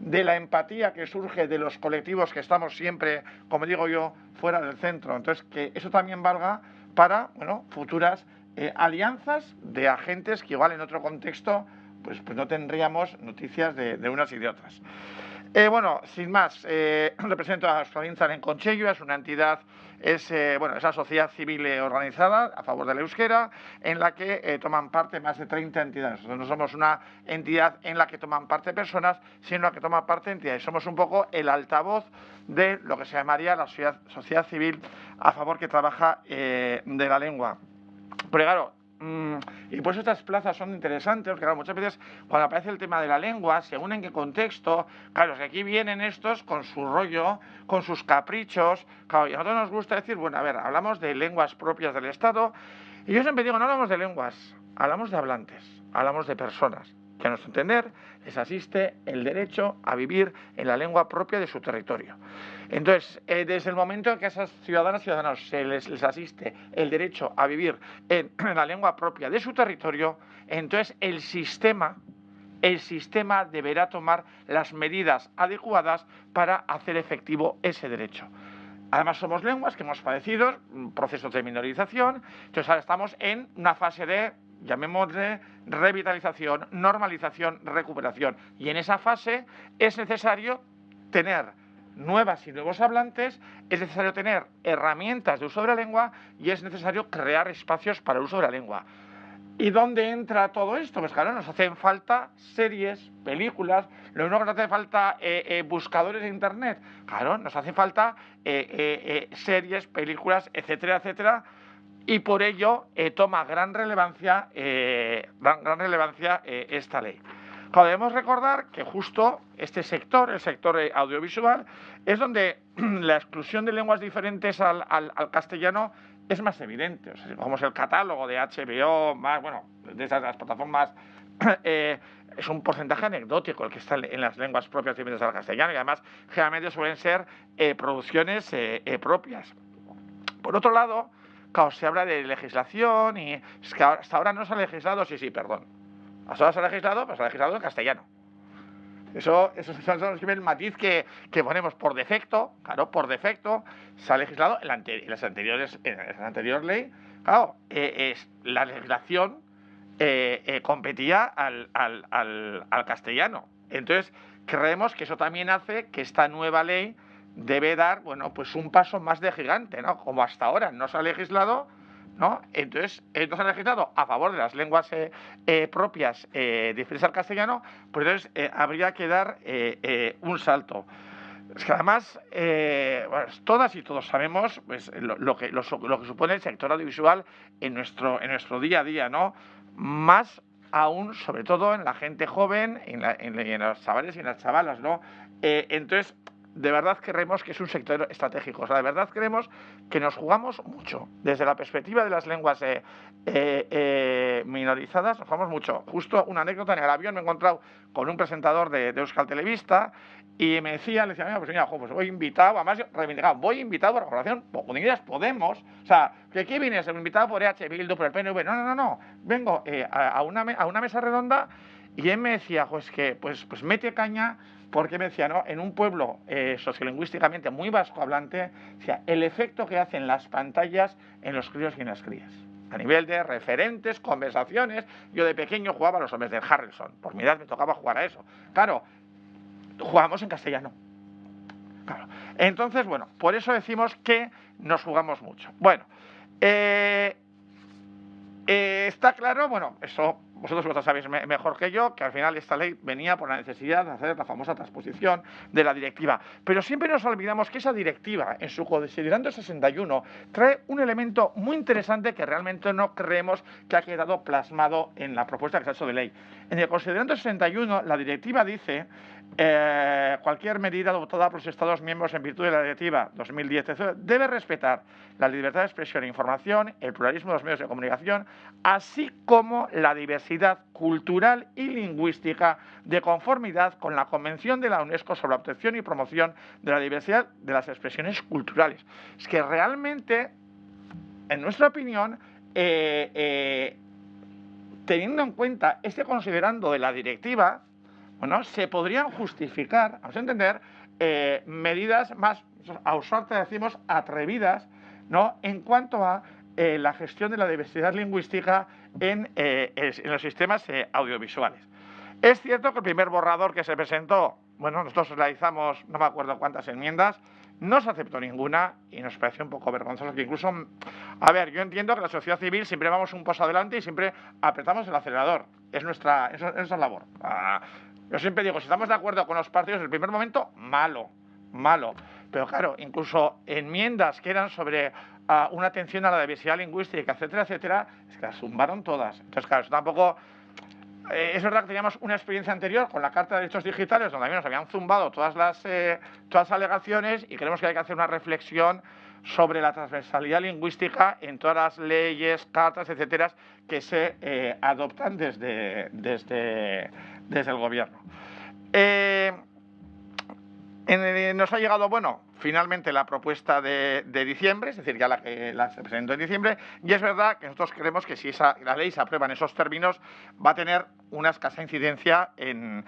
de la empatía que surge de los colectivos que estamos siempre, como digo yo, fuera del centro. Entonces, que eso también valga para bueno, futuras eh, alianzas de agentes que igual en otro contexto pues, pues no tendríamos noticias de, unas y de otras. Eh, bueno, sin más, eh, represento a Provincia en Concheyo, es una entidad, es eh, bueno, esa sociedad civil organizada a favor de la euskera, en la que toman parte más de 30 entidades. Nosotros no somos una entidad en la que toman parte personas, sino en la que toman parte entidades. Somos un poco el altavoz de lo que se llamaría la sociedad, sociedad civil a favor que trabaja de la lengua. Pero claro, y por eso estas plazas son interesantes, porque muchas veces cuando aparece el tema de la lengua, según en qué contexto, claro, que aquí vienen estos con su rollo, con sus caprichos, claro, y a nosotros nos gusta decir, bueno, a ver, hablamos de lenguas propias del Estado, y yo siempre digo, no hablamos de lenguas, hablamos de hablantes, hablamos de personas, que a nuestro entender les asiste el derecho a vivir en la lengua propia de su territorio. Entonces, eh, desde el momento en que a esas ciudadanas y ciudadanos se les, asiste el derecho a vivir en, la lengua propia de su territorio, entonces el sistema, el sistema deberá tomar las medidas adecuadas para hacer efectivo ese derecho. Además, somos lenguas que hemos padecido procesos de minorización, entonces ahora estamos en una fase de llamémosle revitalización, normalización, recuperación. Y en esa fase es necesario tener nuevas y nuevos hablantes, es necesario tener herramientas de uso de la lengua y es necesario crear espacios para el uso de la lengua. ¿Y dónde entra todo esto? Pues claro, nos hacen falta series, películas, lo nos hace falta eh, eh, buscadores de internet, claro, nos hace falta eh, series, películas, etcétera, etcétera, y por ello toma gran relevancia, gran, relevancia esta ley. Debemos recordar que justo este sector, el sector audiovisual, es donde la exclusión de lenguas diferentes al, castellano es más evidente. como es el catálogo de HBO, bueno, de esas plataformas, es un porcentaje anecdótico el que está en las lenguas propias diferentes al castellano y además generalmente suelen ser producciones propias. Por otro lado, se habla de legislación y es hasta ahora no se ha legislado, sí, sí, perdón. Ahora se ha legislado, pues se ha legislado en castellano. Eso, eso, es el matiz que, ponemos por defecto, claro, por defecto, se ha legislado en, las anteriores, en la anterior ley, claro, eh, es, la legislación eh, eh, competía al, al castellano. Entonces, creemos que eso también hace que esta nueva ley debe dar, bueno, pues un paso más de gigante, ¿no? Como hasta ahora no se ha legislado, ¿no? Entonces, eh, no se ha legislado a favor de las lenguas eh, eh, propias diferentes al castellano, pues entonces habría que dar un salto. Es que además, bueno, todas y todos sabemos pues, lo, que, lo, que supone el sector audiovisual en nuestro, en nuestro día a día, ¿no? Más aún, sobre todo en la gente joven, en, en, en los chavales y en las chavalas, ¿no? entonces, de verdad creemos que es un sector estratégico. O sea, de verdad creemos que nos jugamos mucho. Desde la perspectiva de las lenguas eh, eh, eh, minorizadas, nos jugamos mucho. Justo una anécdota, en el avión me he encontrado con un presentador de, Euskal Televista y me decía, le decía, mira, pues mira, pues voy invitado, además reivindicado, voy invitado a la con Unidas Podemos. O sea, ¿que aquí vienes? Invitado por EH Bildu, por el PNV. No, no, no, no. Vengo a, una, a una mesa redonda y él me decía, pues que, pues, pues mete caña porque me decía, ¿no? En un pueblo eh, sociolingüísticamente muy vasco hablante, el efecto que hacen las pantallas en los críos y en las crías. A nivel de referentes, conversaciones, yo de pequeño jugaba a los hombres del Harrelson, por mi edad me tocaba jugar a eso. Claro, jugamos en castellano. Claro. Entonces, bueno, por eso decimos que nos jugamos mucho. Bueno, eh, eh, está claro, bueno, eso vosotros lo sabéis mejor que yo, que al final esta ley venía por la necesidad de hacer la famosa transposición de la directiva. Pero siempre nos olvidamos que esa directiva, en su considerando 61, trae un elemento muy interesante que realmente no creemos que ha quedado plasmado en la propuesta que se ha hecho de ley. En el considerando 61, la directiva dice eh, cualquier medida adoptada por los Estados miembros en virtud de la Directiva 2010 debe respetar la libertad de expresión e información, el pluralismo de los medios de comunicación, así como la diversidad cultural y lingüística de conformidad con la Convención de la UNESCO sobre la protección y promoción de la diversidad de las expresiones culturales. Es que realmente, en nuestra opinión, eh, eh, teniendo en cuenta este considerando de la directiva, bueno, se podrían justificar, vamos a entender, eh, medidas más, a usarte decimos, atrevidas, ¿no? En cuanto a la gestión de la diversidad lingüística en, eh, en los sistemas audiovisuales. Es cierto que el primer borrador que se presentó, bueno, nosotros realizamos no me acuerdo cuántas enmiendas, no se aceptó ninguna y nos pareció un poco vergonzoso que incluso, a ver, yo entiendo que la sociedad civil siempre vamos un paso adelante y siempre apretamos el acelerador. Es nuestra, es, nuestra labor. Ah, yo siempre digo, si estamos de acuerdo con los partidos, el primer momento, malo, malo. Pero claro, incluso enmiendas que eran sobre una atención a la diversidad lingüística, etcétera, etcétera, es que las zumbaron todas. Entonces, claro, eso tampoco... Eh, es verdad que teníamos una experiencia anterior con la Carta de Derechos Digitales, donde también nos habían zumbado todas las, eh, todas alegaciones y creemos que hay que hacer una reflexión sobre la transversalidad lingüística en todas las leyes, cartas, etcétera, que se eh, adoptan desde, desde, desde el gobierno. Eh, nos ha llegado, bueno, finalmente la propuesta de, diciembre, es decir, ya la que la se presentó en diciembre, y es verdad que nosotros creemos que si esa, la ley se aprueba en esos términos, va a tener una escasa incidencia en,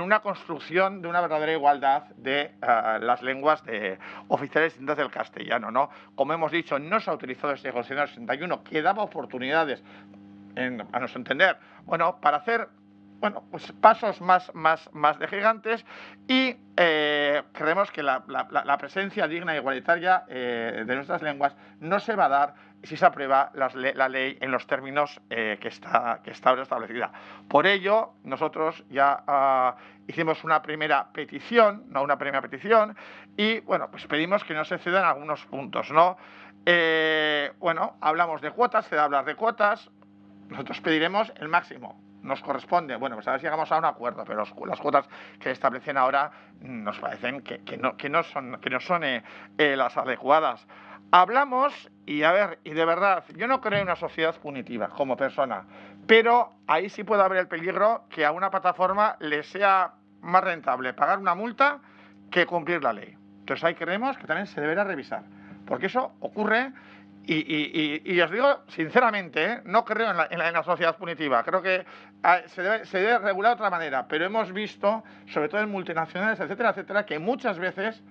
una construcción de una verdadera igualdad de ah, las lenguas de, oficiales distintas del castellano. ¿no? Como hemos dicho, no se ha utilizado este Constitución 61, que daba oportunidades, a nuestro entender, bueno, para hacer bueno, pues pasos más, más, más de gigantes y eh, creemos que la, presencia digna e igualitaria eh, de nuestras lenguas no se va a dar si se aprueba la, ley en los términos eh, que, está, que está establecida. Por ello, nosotros ya ah, hicimos una primera petición, no una primera petición, y bueno, pues pedimos que no se cedan algunos puntos, ¿no? bueno, hablamos de cuotas, se da hablar de cuotas, nosotros pediremos el máximo, nos corresponde, bueno, pues a ver si llegamos a un acuerdo, pero las cuotas que establecen ahora nos parecen que, no, que no son, que no son eh, eh, las adecuadas. Hablamos, y a ver, y de verdad, yo no creo en una sociedad punitiva como persona, pero ahí sí puede haber el peligro que a una plataforma le sea más rentable pagar una multa que cumplir la ley. Entonces ahí creemos que también se deberá revisar, porque eso ocurre y, os digo sinceramente, ¿eh? no creo en la, sociedad punitiva, creo que ah, se debe, regular de otra manera, pero hemos visto, sobre todo en multinacionales, etcétera, etcétera, que muchas veces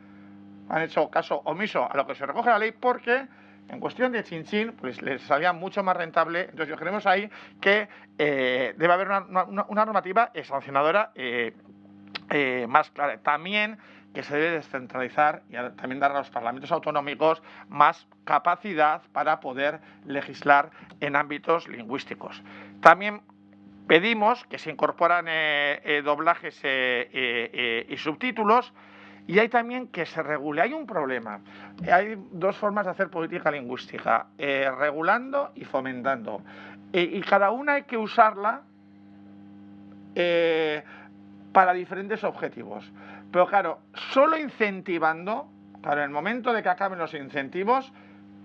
han hecho caso omiso a lo que se recoge la ley porque en cuestión de chinchín, pues les salía mucho más rentable. Entonces, yo creemos ahí que eh, debe haber una, normativa sancionadora eh, más clara. También que se debe descentralizar y también dar a los parlamentos autonómicos más capacidad para poder legislar en ámbitos lingüísticos. También pedimos que se incorporan eh, eh, doblajes eh, y subtítulos y hay también que se regule. Hay un problema. Hay dos formas de hacer política lingüística, regulando y fomentando. y cada una hay que usarla para diferentes objetivos. Pero claro, solo incentivando, claro, en el momento de que acaben los incentivos,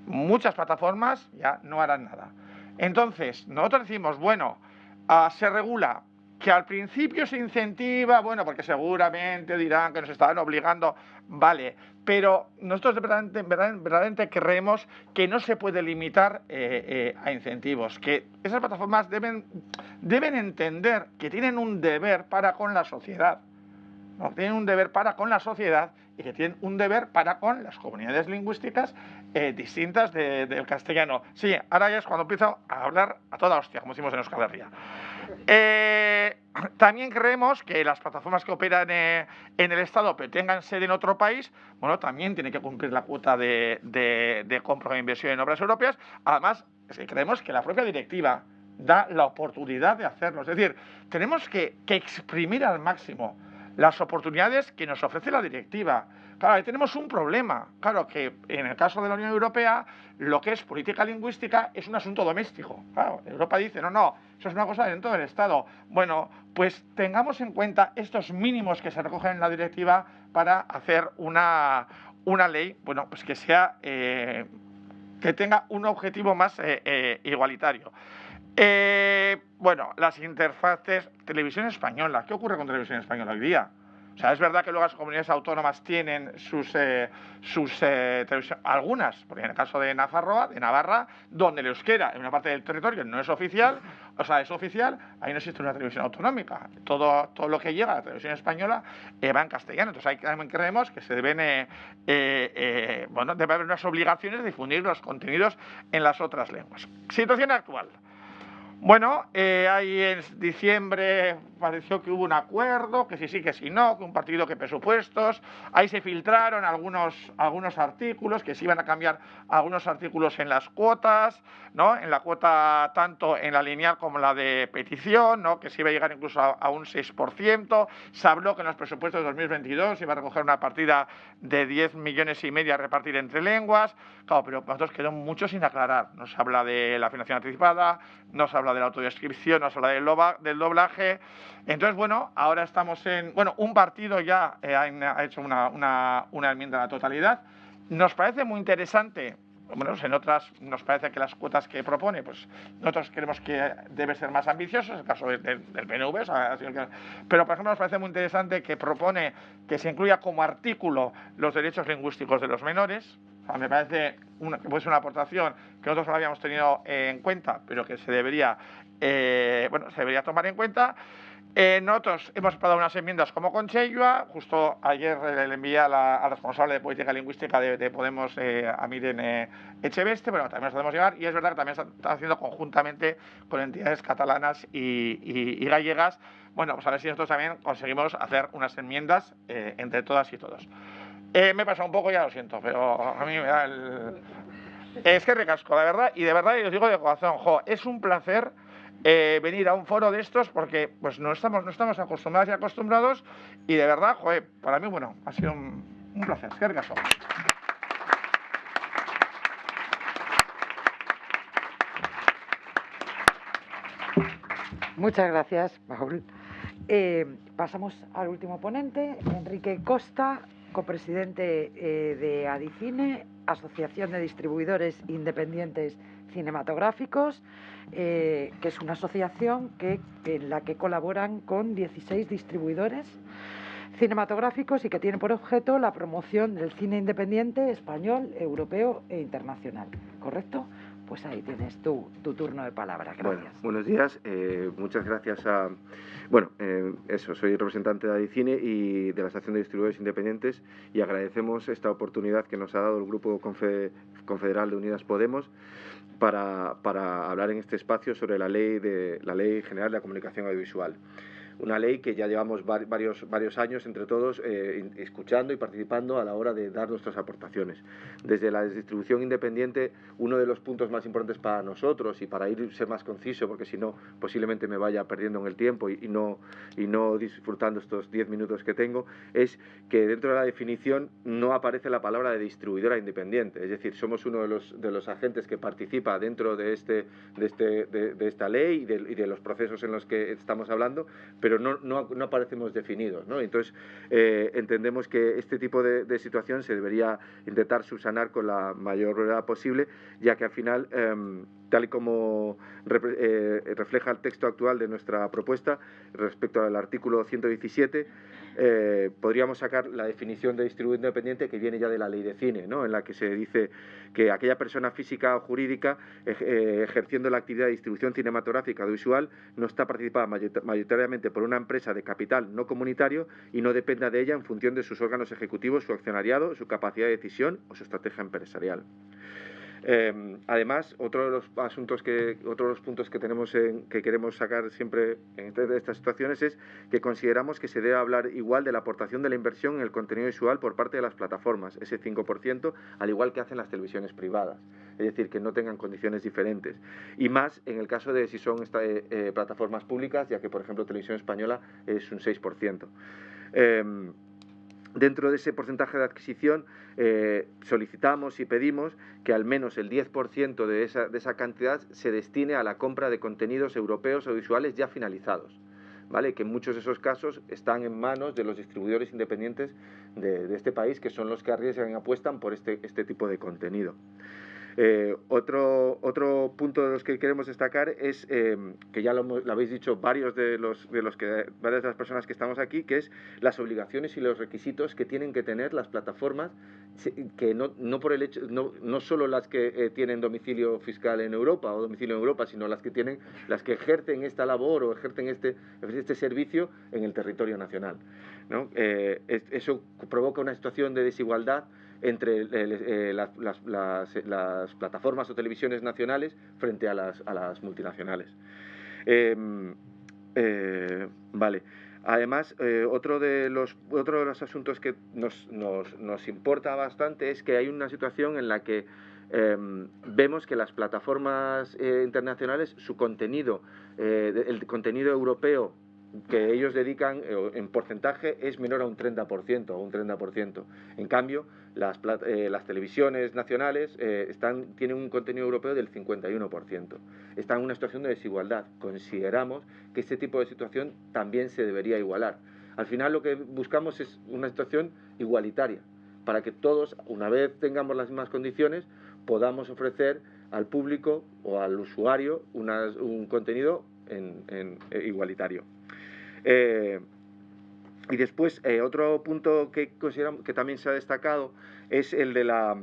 muchas plataformas ya no harán nada. Entonces, nosotros decimos, bueno, ah, se regula, que al principio se incentiva, bueno, porque seguramente dirán que nos están obligando, vale, pero nosotros verdaderamente, creemos que no se puede limitar eh, eh, a incentivos, que esas plataformas deben, deben entender que tienen un deber para con la sociedad tienen un deber para con la sociedad y que tienen un deber para con las comunidades lingüísticas eh, distintas del castellano. Sí, ahora ya es cuando empiezo a hablar a toda hostia, como decimos en Euskal Herria. Eh, también creemos que las plataformas que operan eh, en el Estado pero tengan sede en otro país, bueno, también tienen que cumplir la cuota de, de, de compra e inversión en obras europeas. Además, creemos que la propia directiva da la oportunidad de hacerlo. Es decir, tenemos que, que exprimir al máximo las oportunidades que nos ofrece la directiva. Claro, ahí tenemos un problema. Claro, que en el caso de la Unión Europea, lo que es política lingüística es un asunto doméstico. Europa dice, no, no, eso es una cosa dentro del Estado. Bueno, pues tengamos en cuenta estos mínimos que se recogen en la directiva para hacer una, una ley, bueno, pues que sea, eh, que tenga un objetivo más eh, eh, igualitario. Bueno, las interfaces, televisión española, ¿qué ocurre con televisión española hoy día? O sea, es verdad que luego las comunidades autónomas tienen sus, eh, sus eh, algunas, porque en el caso de Nafarroa, de Navarra, donde el euskera en una parte del territorio no es oficial, o sea, es oficial, ahí no existe una televisión autonómica. Todo, todo lo que llega a la televisión española eh, va en castellano. Entonces, ahí también creemos que se deben, bueno, debe haber unas obligaciones de difundir los contenidos en las otras lenguas. Situación actual. Bueno, eh, ahí en diciembre pareció que hubo un acuerdo, que sí, sí, que sí, no, que un partido que presupuestos. Ahí se filtraron algunos, algunos artículos, que se iban a cambiar algunos artículos en las cuotas, ¿no? En la cuota tanto en la lineal como en la de petición, ¿no? Que se iba a llegar incluso a, un 6%. Se habló que en los presupuestos de 2022 se iba a recoger una partida de 10 millones y medio a repartir entre lenguas. Claro, pero nosotros quedó mucho sin aclarar. Nos habla de la financiación anticipada, nos habla de la autodescripción, nos habla del, del doblaje. Entonces, bueno, ahora estamos en. Bueno, un partido ya eh, ha, hecho una, una, enmienda a la totalidad. Nos parece muy interesante bueno, en otras nos parece que las cuotas que propone, pues nosotros creemos que debe ser más ambicioso, en el caso del, del PNV, pero por ejemplo nos parece muy interesante que propone que se incluya como artículo los derechos lingüísticos de los menores, me parece una, ser una aportación que nosotros no habíamos tenido en cuenta, pero que se debería, eh, bueno, se debería tomar en cuenta. Eh, nosotros hemos preparado unas enmiendas como con justo ayer le envié a la, responsable de política lingüística de, Podemos, eh, a Miren eh, Echeveste, bueno, también nos podemos llegar, y es verdad que también se está haciendo conjuntamente con entidades catalanas y, gallegas, bueno, pues a ver si nosotros también conseguimos hacer unas enmiendas entre todas y todos. Eh, me pasa un poco, ya lo siento, pero a mí me da el... Es que recasco, la verdad, y de verdad, y os digo de corazón, jo, es un placer eh, venir a un foro de estos porque pues no estamos, no estamos acostumbrados y acostumbrados y de verdad, joder, para mí, bueno, ha sido un, placer. Muchas gracias, Paul. Eh, pasamos al último ponente, Enrique Costa, copresidente eh, de Adicine, Asociación de Distribuidores Independientes Cinematográficos, eh, que es una asociación en la que colaboran con 16 distribuidores cinematográficos y que tiene por objeto la promoción del cine independiente español, europeo e internacional. ¿Correcto? Pues ahí tienes tu, tu turno de palabra. Gracias. buenos días. Eh, muchas gracias a... Bueno, eh, eso, soy representante de Adicine y de la Estación de Distribuidores Independientes y agradecemos esta oportunidad que nos ha dado el Grupo Confederal de Unidas Podemos para, para hablar en este espacio sobre la ley, de, la ley General de la Comunicación Audiovisual una ley que ya llevamos varios, varios años entre todos eh, escuchando y participando a la hora de dar nuestras aportaciones. Desde la distribución independiente, uno de los puntos más importantes para nosotros y para ir ser más conciso, porque si no, posiblemente me vaya perdiendo en el tiempo y, no, y no disfrutando estos 10 minutos que tengo, es que dentro de la definición no aparece la palabra de distribuidora independiente. Es decir, somos uno de los, de los agentes que participa dentro de, este, de, este, de, esta ley y de, y de los procesos en los que estamos hablando, pero no, no, no aparecemos definidos. ¿no? Entonces, eh, entendemos que este tipo de, situación se debería intentar subsanar con la mayor brevedad posible, ya que al final, em, tal y como eh, refleja el texto actual de nuestra propuesta respecto al artículo 117, eh, podríamos sacar la definición de distribuidor independiente que viene ya de la ley de cine, ¿no? en la que se dice que aquella persona física o jurídica ejerciendo la actividad de distribución cinematográfica o visual no está participada mayoritariamente por una empresa de capital no comunitario y no dependa de ella en función de sus órganos ejecutivos, su accionariado, su capacidad de decisión o su estrategia empresarial. Eh, además, otro de los asuntos que, otro de los puntos que tenemos en, que queremos sacar siempre en este, estas situaciones es que consideramos que se debe hablar igual de la aportación de la inversión en el contenido visual por parte de las plataformas, ese 5%, al igual que hacen las televisiones privadas, es decir, que no tengan condiciones diferentes. Y más en el caso de si son eh, eh, plataformas públicas, ya que, por ejemplo, Televisión Española es un 6%. Dentro de ese porcentaje de adquisición eh, solicitamos y pedimos que al menos el 10% de esa, de esa cantidad se destine a la compra de contenidos europeos o visuales ya finalizados. ¿Vale? que en muchos de esos casos están en manos de los distribuidores independientes de, de este país, que son los que arriesgan y apuestan por este, este tipo de contenido. Eh, otro, otro punto de los que queremos destacar es, eh, que ya lo, habéis dicho varios de, los, de los que, varias de las personas que estamos aquí, que es las obligaciones y los requisitos que tienen que tener las plataformas, que no, no por el hecho, no, no solo las que eh, tienen domicilio fiscal en Europa o domicilio en Europa, sino las que tienen, las que ejercen esta labor o ejercen este, este servicio en el territorio nacional. ¿no? eso provoca una situación de desigualdad entre eh, las, las, plataformas o televisiones nacionales frente a las, a las multinacionales. Em, eh, vale. Además, eh, otro, de los, otro de los asuntos que nos, nos, nos, importa bastante es que hay una situación en la que em, vemos que las plataformas internacionales, su contenido, el contenido europeo que ellos dedican en porcentaje es menor a un 30%, o un 30%. En cambio, las, eh, las televisiones nacionales eh, tienen un contenido europeo del 51%. Están en una situación de desigualdad. Consideramos que este tipo de situación también se debería igualar. Al final lo que buscamos es una situación igualitaria, para que todos, una vez tengamos las mismas condiciones, podamos ofrecer al público o al usuario un contenido en, eh, igualitario. Y después, eh, otro punto que consideramos que también se ha destacado es el de, la,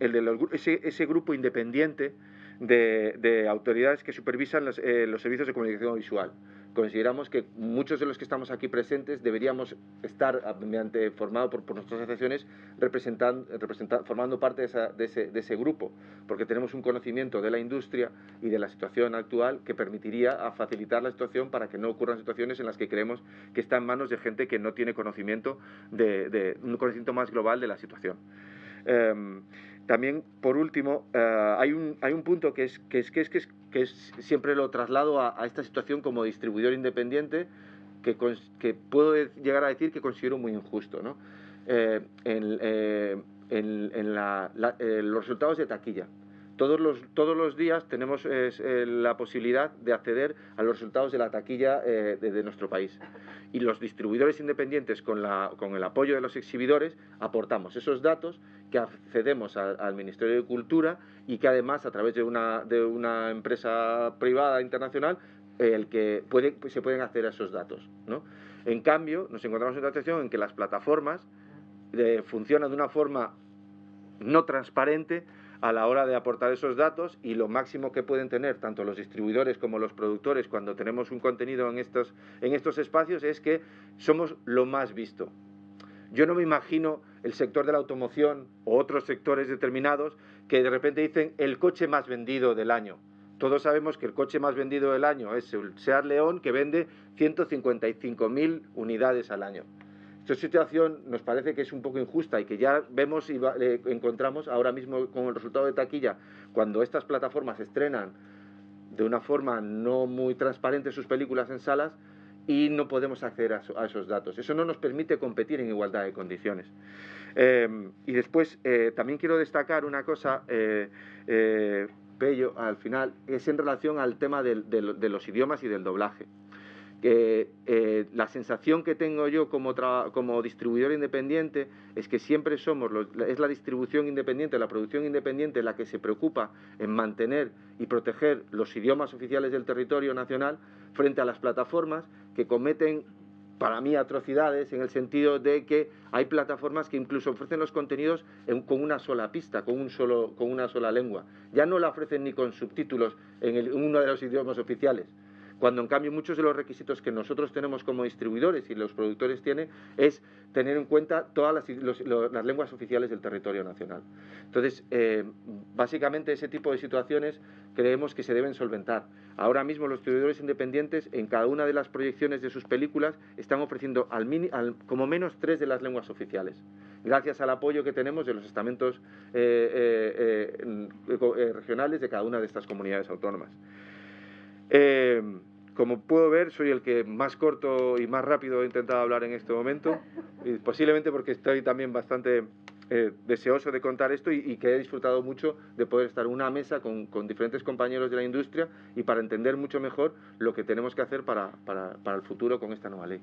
el de ese, ese, grupo independiente de, de, autoridades que supervisan los, eh, los servicios de comunicación visual consideramos que muchos de los que estamos aquí presentes deberíamos estar, ah, mediante, formado por, nuestras asociaciones, representando, formando parte de, ese, de, ese, grupo, porque tenemos un conocimiento de la industria y de la situación actual que permitiría facilitar la situación para que no ocurran situaciones en las que creemos que está en manos de gente que no tiene conocimiento de, un conocimiento más global de la situación. Em, también, por último, eh, hay, un, hay un punto que es que, es, que, es, que, es, siempre lo traslado a, esta situación como distribuidor independiente, que, que, puedo llegar a decir que considero muy injusto. ¿no? Eh, en, eh, en, los resultados de taquilla. Todos los, todos los días tenemos la posibilidad de acceder a los resultados de la taquilla de, de, nuestro país. Y los distribuidores independientes, con, la, con el apoyo de los exhibidores, aportamos esos datos que accedemos al Ministerio de Cultura y que además a través de una, de una empresa privada internacional el que puede, se pueden acceder a esos datos. ¿no? En cambio, nos encontramos en una situación en que las plataformas eh, funcionan de una forma no transparente a la hora de aportar esos datos y lo máximo que pueden tener tanto los distribuidores como los productores cuando tenemos un contenido en estos, en estos espacios es que somos lo más visto. Yo no me imagino el sector de la automoción o otros sectores determinados que de repente dicen el coche más vendido del año. Todos sabemos que el coche más vendido del año es el Seat León que vende 155.000 unidades al año. Esta situación nos parece que es un poco injusta y que ya vemos y eh, encontramos ahora mismo con el resultado de taquilla, cuando estas plataformas estrenan de una forma no muy transparente sus películas en salas, y no podemos acceder a, esos datos. Eso no nos permite competir en igualdad de condiciones. Em, y después eh, también quiero destacar una cosa, eh, Pello, al final, es en relación al tema de, los idiomas y del doblaje. La sensación que tengo yo como, como distribuidor independiente es que siempre somos, es la distribución independiente, la producción independiente la que se preocupa en mantener y proteger los idiomas oficiales del territorio nacional frente a las plataformas que cometen para mí atrocidades en el sentido de que hay plataformas que incluso ofrecen los contenidos con una sola pista, con, un solo, con una sola lengua. Ya no la ofrecen ni con subtítulos en, uno de los idiomas oficiales. Cuando en cambio muchos de los requisitos que nosotros tenemos como distribuidores y los productores tienen es tener en cuenta todas las, lenguas oficiales del territorio nacional. Entonces, eh, básicamente ese tipo de situaciones creemos que se deben solventar. Ahora mismo los distribuidores independientes en cada una de las proyecciones de sus películas están ofreciendo al, como menos tres de las lenguas oficiales, gracias al apoyo que tenemos de los estamentos eh, eh, regionales de cada una de estas comunidades autónomas. Como puedo ver, soy el que más corto y más rápido he intentado hablar en este momento, y posiblemente porque estoy también bastante eh, deseoso de contar esto y, que he disfrutado mucho de poder estar en una mesa con, diferentes compañeros de la industria y para entender mucho mejor lo que tenemos que hacer para el futuro con esta nueva ley.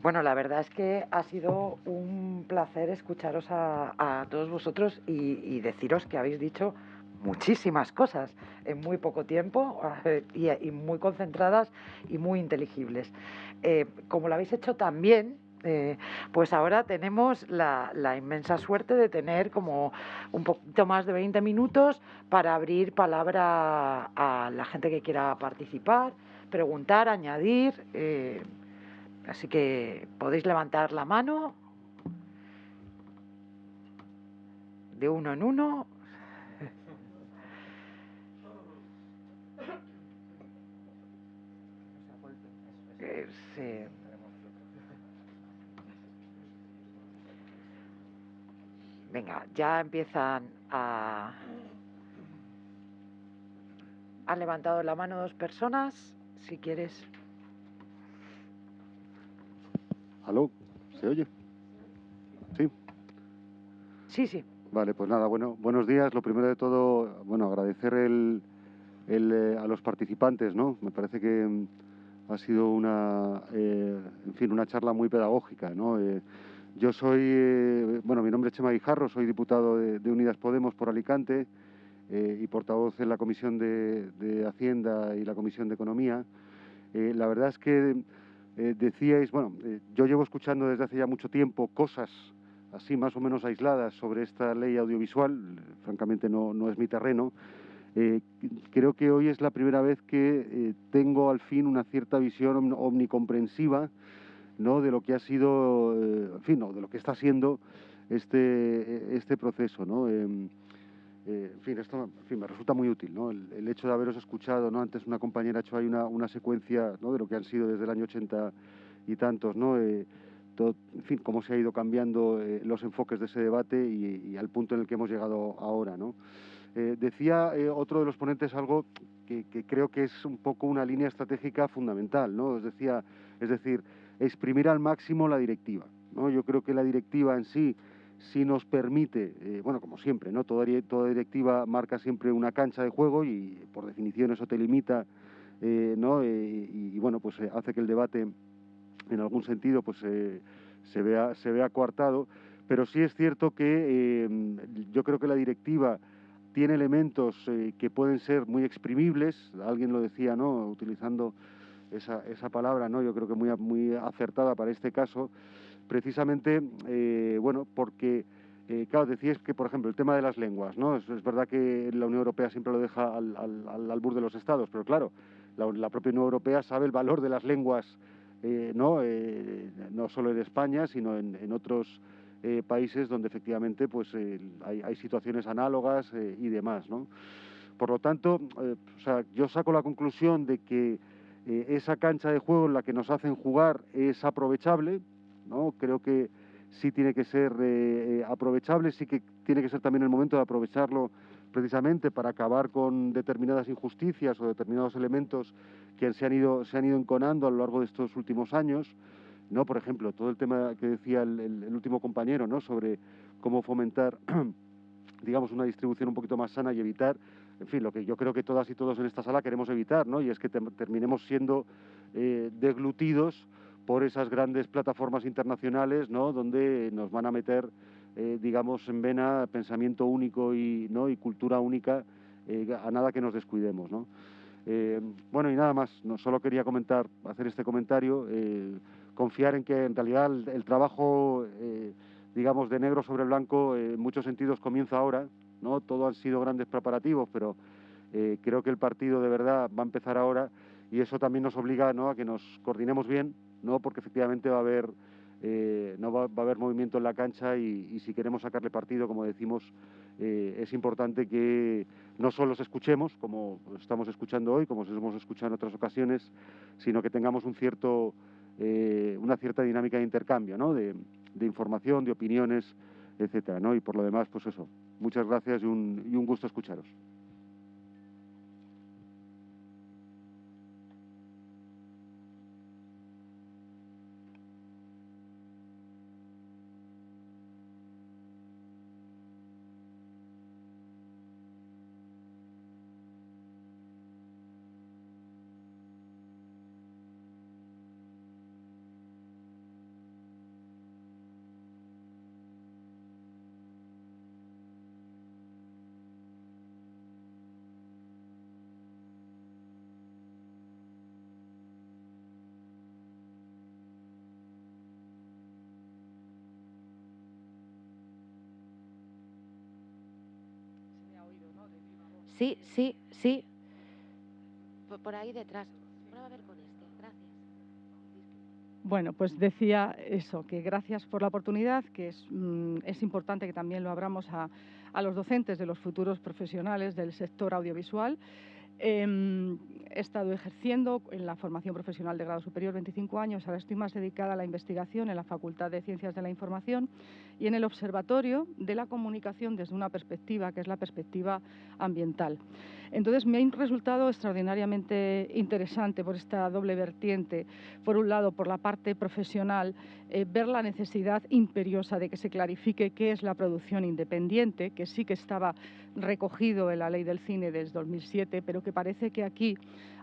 Bueno, la verdad es que ha sido un placer escucharos a, todos vosotros y, deciros que habéis dicho muchísimas cosas en muy poco tiempo eh, y, muy concentradas y muy inteligibles. Eh, como lo habéis hecho también, eh, pues ahora tenemos la, inmensa suerte de tener como un poquito más de 20 minutos para abrir palabra a la gente que quiera participar, preguntar, añadir. Así que podéis levantar la mano de uno en uno. Eh, Venga, ya empiezan a... Han levantado la mano dos personas, si quieres. ¿Aló? ¿Se oye? ¿Sí? Sí, sí. Vale, pues nada, bueno, buenos días. Lo primero de todo, bueno, agradecer el, eh, a los participantes, ¿no? Me parece que mm, ha sido una, eh, en fin, una charla muy pedagógica, ¿no? Eh, yo soy, bueno, mi nombre es Chema Guijarro, soy diputado de, Unidas Podemos por Alicante y portavoz en la Comisión de, de Hacienda y la Comisión de Economía. la verdad es que eh, decíais, bueno, eh, yo llevo escuchando desde hace ya mucho tiempo cosas así más o menos aisladas sobre esta ley audiovisual, francamente no, no es mi terreno. Eh, creo que hoy es la primera vez que tengo al fin una cierta visión omnicomprensiva ¿no? de lo que ha sido, en fin, no, de lo que está siendo este, este proceso. ¿no? Eh, en fin, esto me resulta muy útil, ¿no? El, hecho de haberos escuchado, ¿no? Antes una compañera ha hecho ahí una, una secuencia, ¿no? De lo que han sido desde el año 80 y tantos, ¿no? Eh, todo, en fin, cómo se ha ido cambiando eh, los enfoques de ese debate y, al punto en el que hemos llegado ahora, ¿no? decía otro de los ponentes algo que, que, creo que es un poco una línea estratégica fundamental, ¿no? Es, decía, es decir, exprimir al máximo la directiva, ¿no? Yo creo que la directiva en sí si nos permite, eh, bueno, como siempre, ¿no? Toda, toda, directiva marca siempre una cancha de juego y por definición eso te limita, eh, ¿no? Eh, y, bueno, pues hace que el debate en algún sentido pues se, vea, se vea coartado, pero sí es cierto que yo creo que la directiva tiene elementos que pueden ser muy exprimibles, alguien lo decía, ¿no? Utilizando esa, esa palabra, ¿no? Yo creo que muy, muy acertada para este caso, precisamente, eh, bueno, porque, eh, claro, decías que, por ejemplo, el tema de las lenguas, ¿no? Es, verdad que la Unión Europea siempre lo deja al, al, albur de los estados, pero claro, la, propia Unión Europea sabe el valor de las lenguas, eh, ¿no? no solo en España, sino en, otros países donde efectivamente pues, hay, hay, situaciones análogas y demás, ¿no? Por lo tanto, o sea, yo saco la conclusión de que esa cancha de juego en la que nos hacen jugar es aprovechable, ¿no? Creo que sí tiene que ser eh, eh, aprovechable, sí que tiene que ser también el momento de aprovecharlo precisamente para acabar con determinadas injusticias o determinados elementos que se han ido, se han ido enconando a lo largo de estos últimos años. ¿no? Por ejemplo, todo el tema que decía el, último compañero ¿no? sobre cómo fomentar digamos, una distribución un poquito más sana y evitar, en fin, lo que yo creo que todas y todos en esta sala queremos evitar, ¿no? y es que terminemos siendo eh, deglutidos por esas grandes plataformas internacionales, ¿no? Donde nos van a meter, eh, digamos, en vena pensamiento único y, ¿no? y cultura única, eh, a nada que nos descuidemos, ¿no? Eh, bueno, y nada más, no, solo quería comentar, hacer este comentario. confiar en que en realidad el, trabajo, eh, digamos, de negro sobre blanco en muchos sentidos comienza ahora, ¿no? Todo han sido grandes preparativos, pero creo que el partido de verdad va a empezar ahora y eso también nos obliga ¿no? a que nos coordinemos bien, ¿no? porque efectivamente va a haber eh, no va, a haber movimiento en la cancha y, si queremos sacarle partido, como decimos, eh, es importante que no solo los escuchemos, como estamos escuchando hoy, como hemos escuchado en otras ocasiones, sino que tengamos un cierto, eh, una cierta dinámica de intercambio, ¿no? de, información, de opiniones, etcétera, ¿no? Y por lo demás, pues eso. Muchas gracias y un, y un gusto escucharos. Sí, sí, sí. Por, ahí detrás. a ver con este. Gracias. Bueno, pues decía eso, que gracias por la oportunidad, que es, mm, es importante que también lo abramos a, a, los docentes de los futuros profesionales del sector audiovisual. Em, he estado ejerciendo en la formación profesional de grado superior 25 años, ahora estoy más dedicada a la investigación en la Facultad de Ciencias de la Información y en el Observatorio de la Comunicación desde una perspectiva que es la perspectiva ambiental. Entonces me ha resultado extraordinariamente interesante por esta doble vertiente. Por un lado, por la parte profesional, eh, ver la necesidad imperiosa de que se clarifique qué es la producción independiente, que sí que estaba recogido en la ley del cine desde 2007, pero que parece que aquí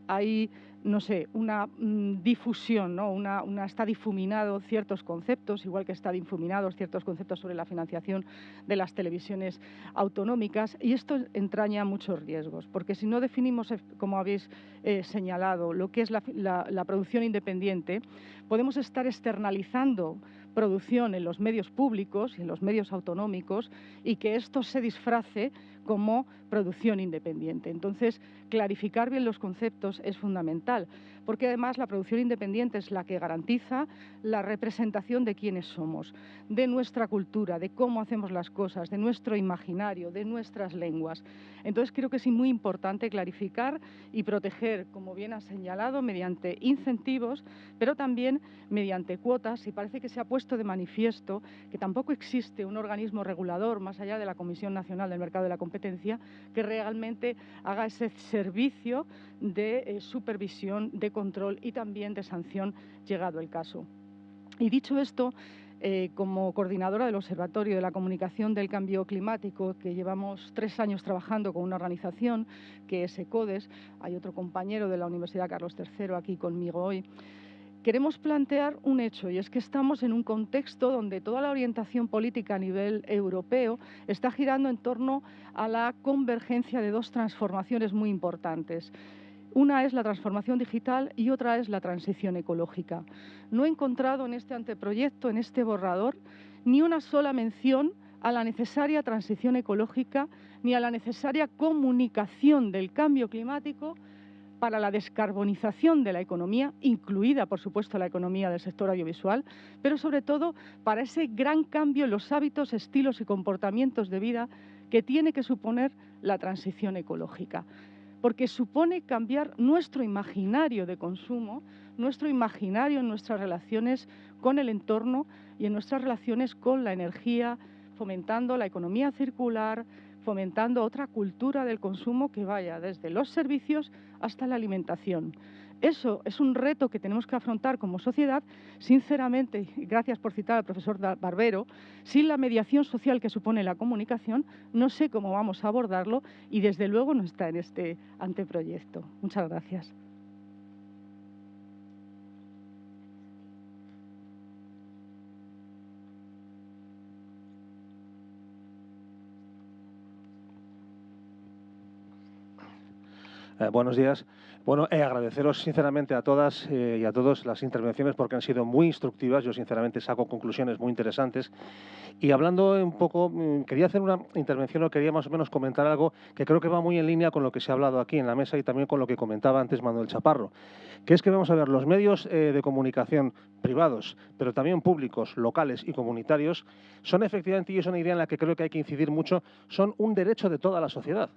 hay, no sé, una mm, difusión, ¿no? Una, está difuminado ciertos conceptos, igual que está difuminados ciertos conceptos sobre la financiación de las televisiones autonómicas, y esto entraña muchos riesgos, porque si no definimos, eh, como habéis eh, señalado, lo que es la producción independiente, podemos estar externalizando producción en los medios públicos y en los medios autonómicos y que esto se disfrace como producción independiente. Entonces, clarificar bien los conceptos es fundamental, porque además la producción independiente es la que garantiza la representación de quiénes somos, de nuestra cultura, de cómo hacemos las cosas, de nuestro imaginario, de nuestras lenguas. Entonces, creo que es muy importante clarificar y proteger, como bien ha señalado, mediante incentivos, pero también mediante cuotas, y parece que se ha puesto de manifiesto que tampoco existe un organismo regulador más allá de la Comisión Nacional del Mercado de la Competencia que realmente haga ese servicio de eh, supervisión, de control y también de sanción llegado el caso. Y dicho esto, eh, como coordinadora del Observatorio de la Comunicación del Cambio Climático, que llevamos tres años trabajando con una organización que es ECODES, hay otro compañero de la Universidad Carlos III aquí conmigo hoy, queremos plantear un hecho y es que estamos en un contexto donde toda la orientación política a nivel europeo está girando en torno a la convergencia de dos transformaciones muy importantes. Una es la transformación digital y otra es la transición ecológica. No he encontrado en este anteproyecto, en este borrador, ni una sola mención a la necesaria transición ecológica ni a la necesaria comunicación del cambio climático para la descarbonización de la economía, incluida, por supuesto, la economía del sector audiovisual, pero sobre todo para ese gran cambio en los hábitos, estilos y comportamientos de vida que tiene que suponer la transición ecológica. Porque supone cambiar nuestro imaginario de consumo, nuestro imaginario en nuestras relaciones con el entorno y en nuestras relaciones con la energía, fomentando la economía circular, fomentando otra cultura del consumo que vaya desde los servicios hasta la alimentación. Eso es un reto que tenemos que afrontar como sociedad, sinceramente, gracias por citar al profesor Barbero, sin la mediación social que supone la comunicación, no sé cómo vamos a abordarlo y desde luego no está en este anteproyecto. Muchas gracias. Eh, buenos días. Bueno, eh, agradeceros sinceramente a todas eh, y a todos las intervenciones porque han sido muy instructivas. Yo sinceramente saco conclusiones muy interesantes. Y hablando un poco, mm, quería hacer una intervención o quería más o menos comentar algo que creo que va muy en línea con lo que se ha hablado aquí en la mesa y también con lo que comentaba antes Manuel Chaparro, que es que vamos a ver los medios de comunicación privados, pero también públicos, locales y comunitarios, son efectivamente, y es una idea en la que creo que hay que incidir mucho, son un derecho de toda la sociedad.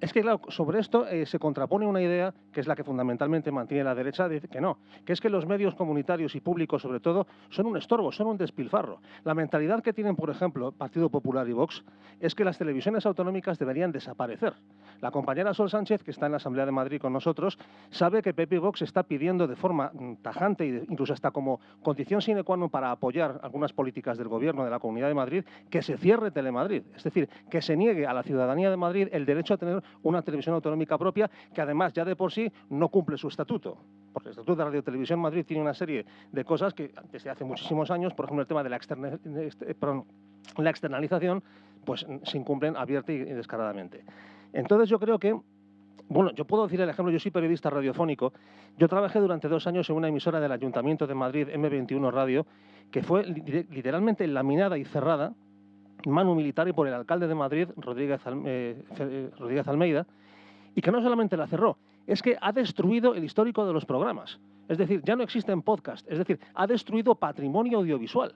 Es que, claro, sobre esto eh, se contrapone una idea que es la que fundamentalmente mantiene la derecha, de que no, que es que los medios comunitarios y públicos, sobre todo, son un estorbo, son un despilfarro. La mentalidad que tienen, por ejemplo, Partido Popular y Vox, es que las televisiones autonómicas deberían desaparecer. La compañera Sol Sánchez, que está en la Asamblea de Madrid con nosotros, sabe que Pepe Vox está pidiendo de forma mm, tajante e incluso hasta como condición sine qua non para apoyar algunas políticas del Gobierno de la Comunidad de Madrid, que se cierre Telemadrid. Es decir, que se niegue a la ciudadanía de Madrid el derecho a tener una televisión autonómica propia que además ya de por sí no cumple su estatuto. Porque el Estatuto de Radio Televisión Madrid tiene una serie de cosas que desde hace muchísimos años, por ejemplo el tema de la, este, la externalización, pues se incumplen abierta y descaradamente. Entonces yo creo que bueno, yo puedo decir el ejemplo, yo soy periodista radiofónico. Yo trabajé durante dos años en una emisora del Ayuntamiento de Madrid, M21 Radio, que fue literalmente laminada y cerrada mano militar y por el alcalde de Madrid, Rodríguez, eh, eh, Rodríguez Almeida, y que no solamente la cerró, es que ha destruido el histórico de los programas. Es decir, ya no existen podcasts, es decir, ha destruido patrimonio audiovisual.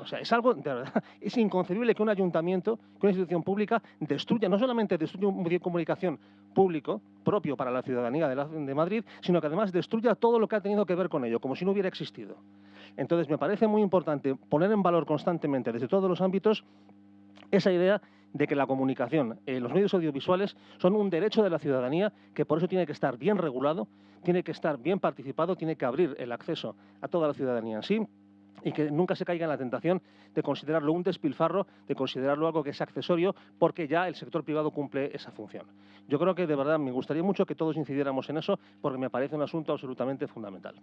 O sea, es algo, de verdad, es inconcebible que un ayuntamiento, que una institución pública destruya, no solamente destruya un medio de comunicación público, propio para la ciudadanía de, de Madrid, sino que además destruya todo lo que ha tenido que ver con ello, como si no hubiera existido. Entonces, me parece muy importante poner en valor constantemente, desde todos los ámbitos, esa idea de que la comunicación, eh, los medios audiovisuales son un derecho de la ciudadanía que por eso tiene que estar bien regulado, tiene que estar bien participado, tiene que abrir el acceso a toda la ciudadanía en sí y que nunca se caiga en la tentación de considerarlo un despilfarro, de considerarlo algo que es accesorio, porque ya el sector privado cumple esa función. Yo creo que de verdad me gustaría mucho que todos incidiéramos en eso, porque me parece un asunto absolutamente fundamental.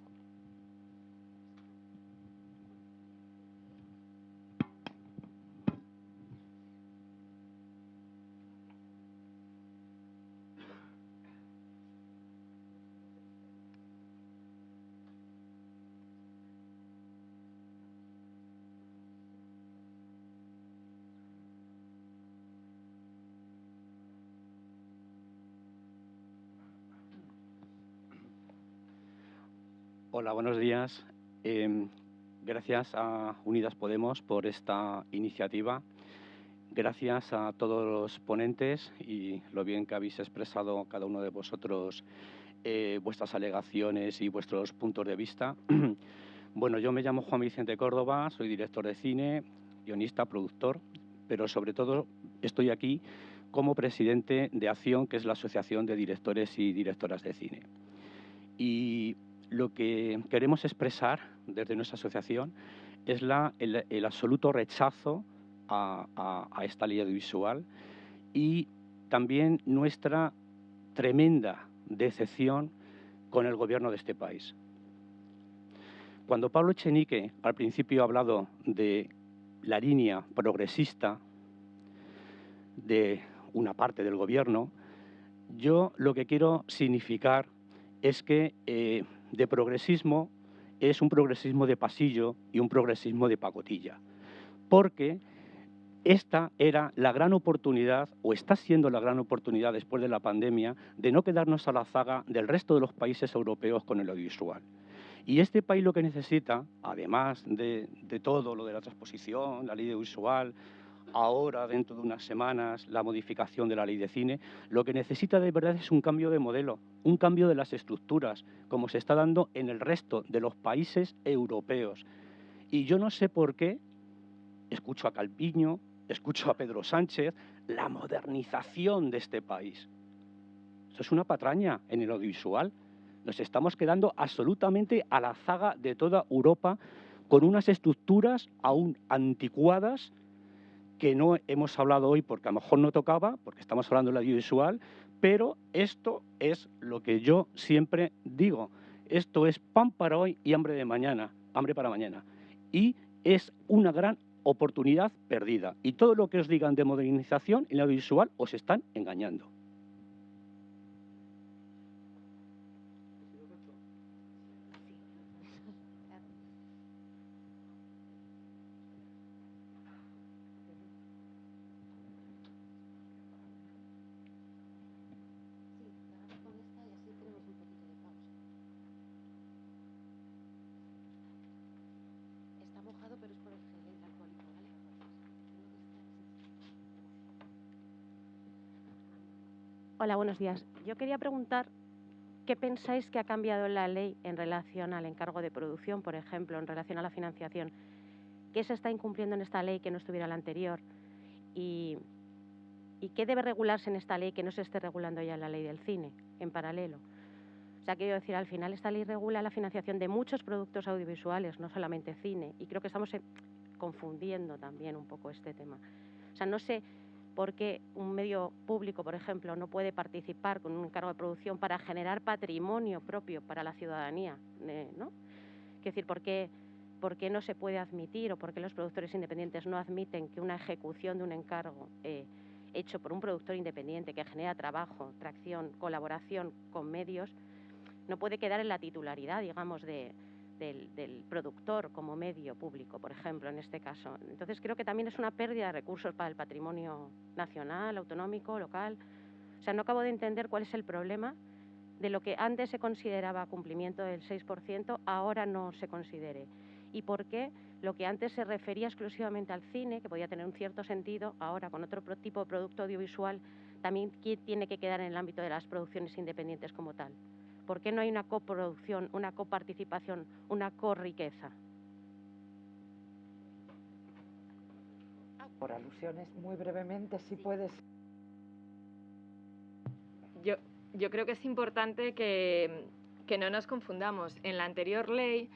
Hola, buenos días. Em, gracias a Unidas Podemos por esta iniciativa. Gracias a todos los ponentes y lo bien que habéis expresado cada uno de vosotros eh, vuestras alegaciones y vuestros puntos de vista. bueno, yo me llamo Juan Vicente Córdoba, soy director de cine, guionista, productor, pero sobre todo estoy aquí como presidente de Acción, que es la Asociación de Directores y Directoras de Cine. Y lo que queremos expresar desde nuestra asociación es el, absoluto rechazo a, esta ley audiovisual y también nuestra tremenda decepción con el gobierno de este país. Cuando Pablo Echenique al principio ha hablado de la línea progresista de una parte del gobierno, yo lo que quiero significar es que eh, de progresismo es un progresismo de pasillo y un progresismo de pacotilla. Porque esta era la gran oportunidad, o está siendo la gran oportunidad después de la pandemia, de no quedarnos a la zaga del resto de los países europeos con el audiovisual. Y este país lo que necesita, además de, todo lo de la transposición, la ley audiovisual, ahora, dentro de unas semanas, la modificación de la ley de cine, lo que necesita de verdad es un cambio de modelo, un cambio de las estructuras, como se está dando en el resto de los países europeos. Y yo no sé por qué escucho a Calviño, escucho a Pedro Sánchez, la modernización de este país. Eso es una patraña en el audiovisual. Nos estamos quedando absolutamente a la zaga de toda Europa con unas estructuras aún anticuadas que no hemos hablado hoy porque a lo mejor no tocaba, porque estamos hablando de la audiovisual, pero esto es lo que yo siempre digo. Esto es pan para hoy y hambre de mañana, hambre para mañana. Y es una gran oportunidad perdida. Y todo lo que os digan de modernización en la audiovisual os están engañando. Hola, buenos días. Yo quería preguntar qué pensáis que ha cambiado la ley en relación al encargo de producción, por ejemplo, en relación a la financiación. ¿Qué se está incumpliendo en esta ley que no estuviera en la anterior? Y, ¿Y qué debe regularse en esta ley que no se esté regulando ya en la ley del cine, en paralelo? O sea, quiero decir, al final esta ley regula la financiación de muchos productos audiovisuales, no solamente cine, y creo que estamos eh, confundiendo también un poco este tema. O sea, no sé por qué un medio público, por ejemplo, no puede participar con un encargo de producción para generar patrimonio propio para la ciudadanía, eh, ¿no? Es decir, ¿por qué, ¿por qué no se puede admitir o por qué los productores independientes no admiten que una ejecución de un encargo eh, hecho por un productor independiente que genera trabajo, tracción, colaboración con medios, no puede quedar en la titularidad, digamos, de, del, productor como medio público, por ejemplo, en este caso. Entonces creo que también es una pérdida de recursos para el patrimonio nacional, autonómico, local. O sea, no acabo de entender cuál es el problema de lo que antes se consideraba cumplimiento del 6%, ahora no se considere. Y por qué lo que antes se refería exclusivamente al cine, que podía tener un cierto sentido, ahora con otro tipo de producto audiovisual, también tiene que quedar en el ámbito de las producciones independientes como tal. ¿Por qué no hay una coproducción, una coparticipación, una corriqueza? Por alusiones, muy brevemente, si puedes. Yo, yo creo que es importante que, que no nos confundamos. En la anterior ley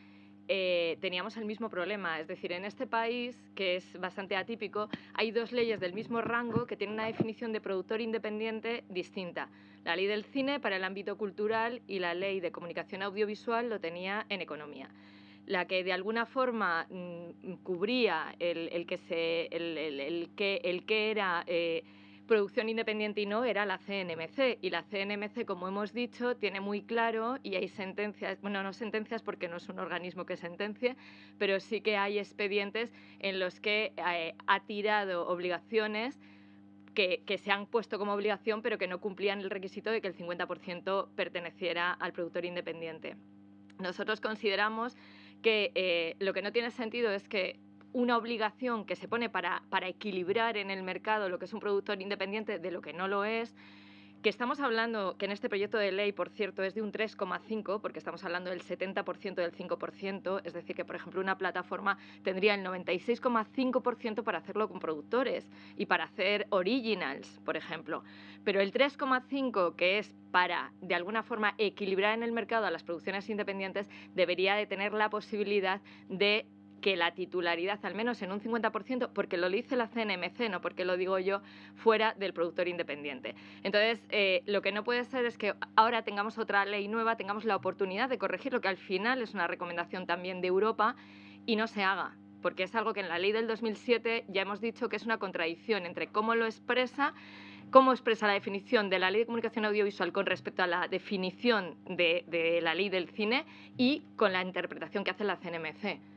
eh, teníamos el mismo problema. Es decir, en este país, que es bastante atípico, hay dos leyes del mismo rango que tienen una definición de productor independiente distinta. La ley del cine para el ámbito cultural y la ley de comunicación audiovisual lo tenía en economía. La que de alguna forma mm, cubría el, que, se, el, que, el que era... Eh, producción independiente y no era la CNMC. Y la CNMC, como hemos dicho, tiene muy claro y hay sentencias, bueno, no sentencias porque no es un organismo que sentencie, pero sí que hay expedientes en los que eh, ha tirado obligaciones que, se han puesto como obligación, pero que no cumplían el requisito de que el 50% perteneciera al productor independiente. Nosotros consideramos que eh, lo que no tiene sentido es que una obligación que se pone para, para equilibrar en el mercado lo que es un productor independiente de lo que no lo es, que estamos hablando, que en este proyecto de ley, por cierto, es de un 3,5, porque estamos hablando del 70% del 5%, es decir, que, por ejemplo, una plataforma tendría el 96,5% para hacerlo con productores y para hacer originals, por ejemplo. Pero el 3,5, que es para, de alguna forma, equilibrar en el mercado a las producciones independientes, debería de tener la posibilidad de que la titularidad, al menos en un 50%, porque lo dice la CNMC, no porque lo digo yo, fuera del productor independiente. Entonces, eh, lo que no puede ser es que ahora tengamos otra ley nueva, tengamos la oportunidad de corregir lo que al final es una recomendación también de Europa y no se haga porque es algo que en la ley del 2007 ya hemos dicho que es una contradicción entre cómo lo expresa cómo expresa la definición de la ley de comunicación audiovisual con respecto a la definición de, de, la ley del cine y con la interpretación que hace la CNMC.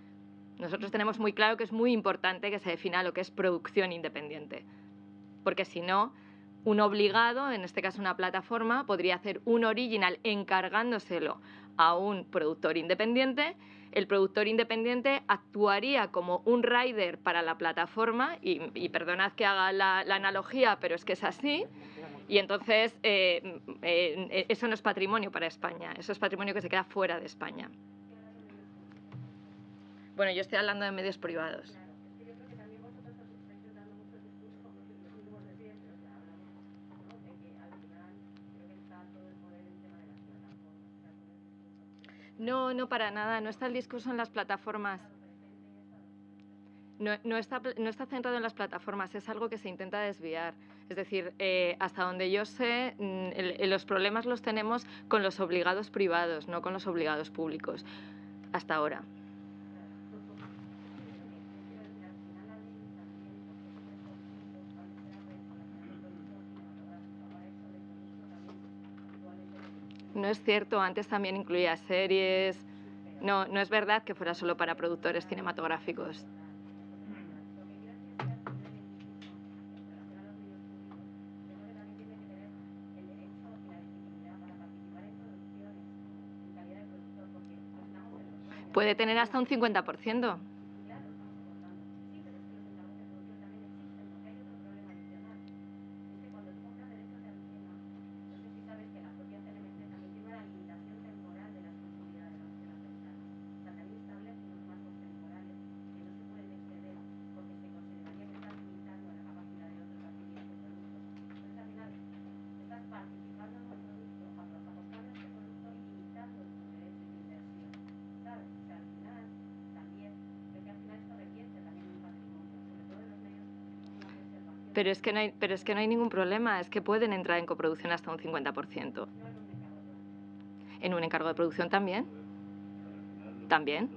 Nosotros tenemos muy claro que es muy importante que se defina lo que es producción independiente, porque si no, un obligado, en este caso una plataforma, podría hacer un original encargándoselo a un productor independiente. El productor independiente actuaría como un rider para la plataforma, y, perdonad que haga la, analogía, pero es que es así. Y entonces eh, eh, eso no es patrimonio para España, eso es patrimonio que se queda fuera de España. Bueno, yo estoy hablando de medios privados. No, no para nada, no está el discurso en las plataformas. No, no, está, no está centrado en las plataformas, es algo que se intenta desviar. Es decir, eh, hasta donde yo sé, mm, los problemas los tenemos con los obligados privados, no con los obligados públicos, hasta ahora. No es cierto, antes también incluía series. No, no es verdad que fuera solo para productores cinematográficos. Puede tener hasta un 50%. Pero es, que no hay, pero es que no hay ningún problema, es que pueden entrar en coproducción hasta un 50%. En un encargo de producción también. También.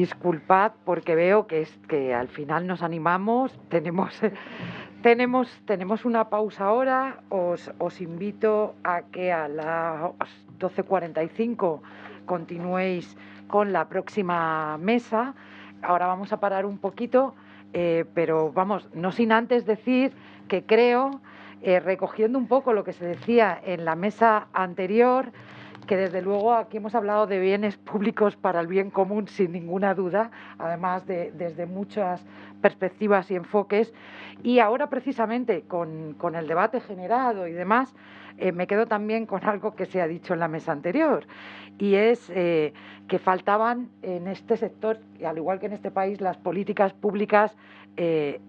Disculpad porque veo que, es, que al final nos animamos, tenemos, tenemos, tenemos una pausa ahora, os, os invito a que a las 12.45 continuéis con la próxima mesa. Ahora vamos a parar un poquito, eh, pero vamos, no sin antes decir que creo, eh, recogiendo un poco lo que se decía en la mesa anterior, que desde luego aquí hemos hablado de bienes públicos para el bien común sin ninguna duda, además de, desde muchas perspectivas y enfoques. Y ahora precisamente con, con el debate generado y demás, eh, me quedo también con algo que se ha dicho en la mesa anterior, y es eh, que faltaban en este sector, al igual que en este país, las políticas públicas eh,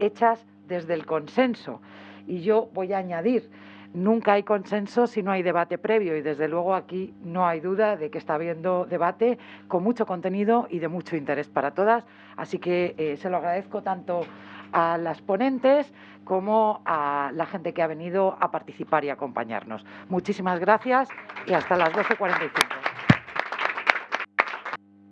hechas desde el consenso. Y yo voy a añadir, Nunca hay consenso si no hay debate previo y desde luego aquí no hay duda de que está habiendo debate con mucho contenido y de mucho interés para todas. Así que eh, se lo agradezco tanto a las ponentes como a la gente que ha venido a participar y acompañarnos. Muchísimas gracias y hasta las 12.45.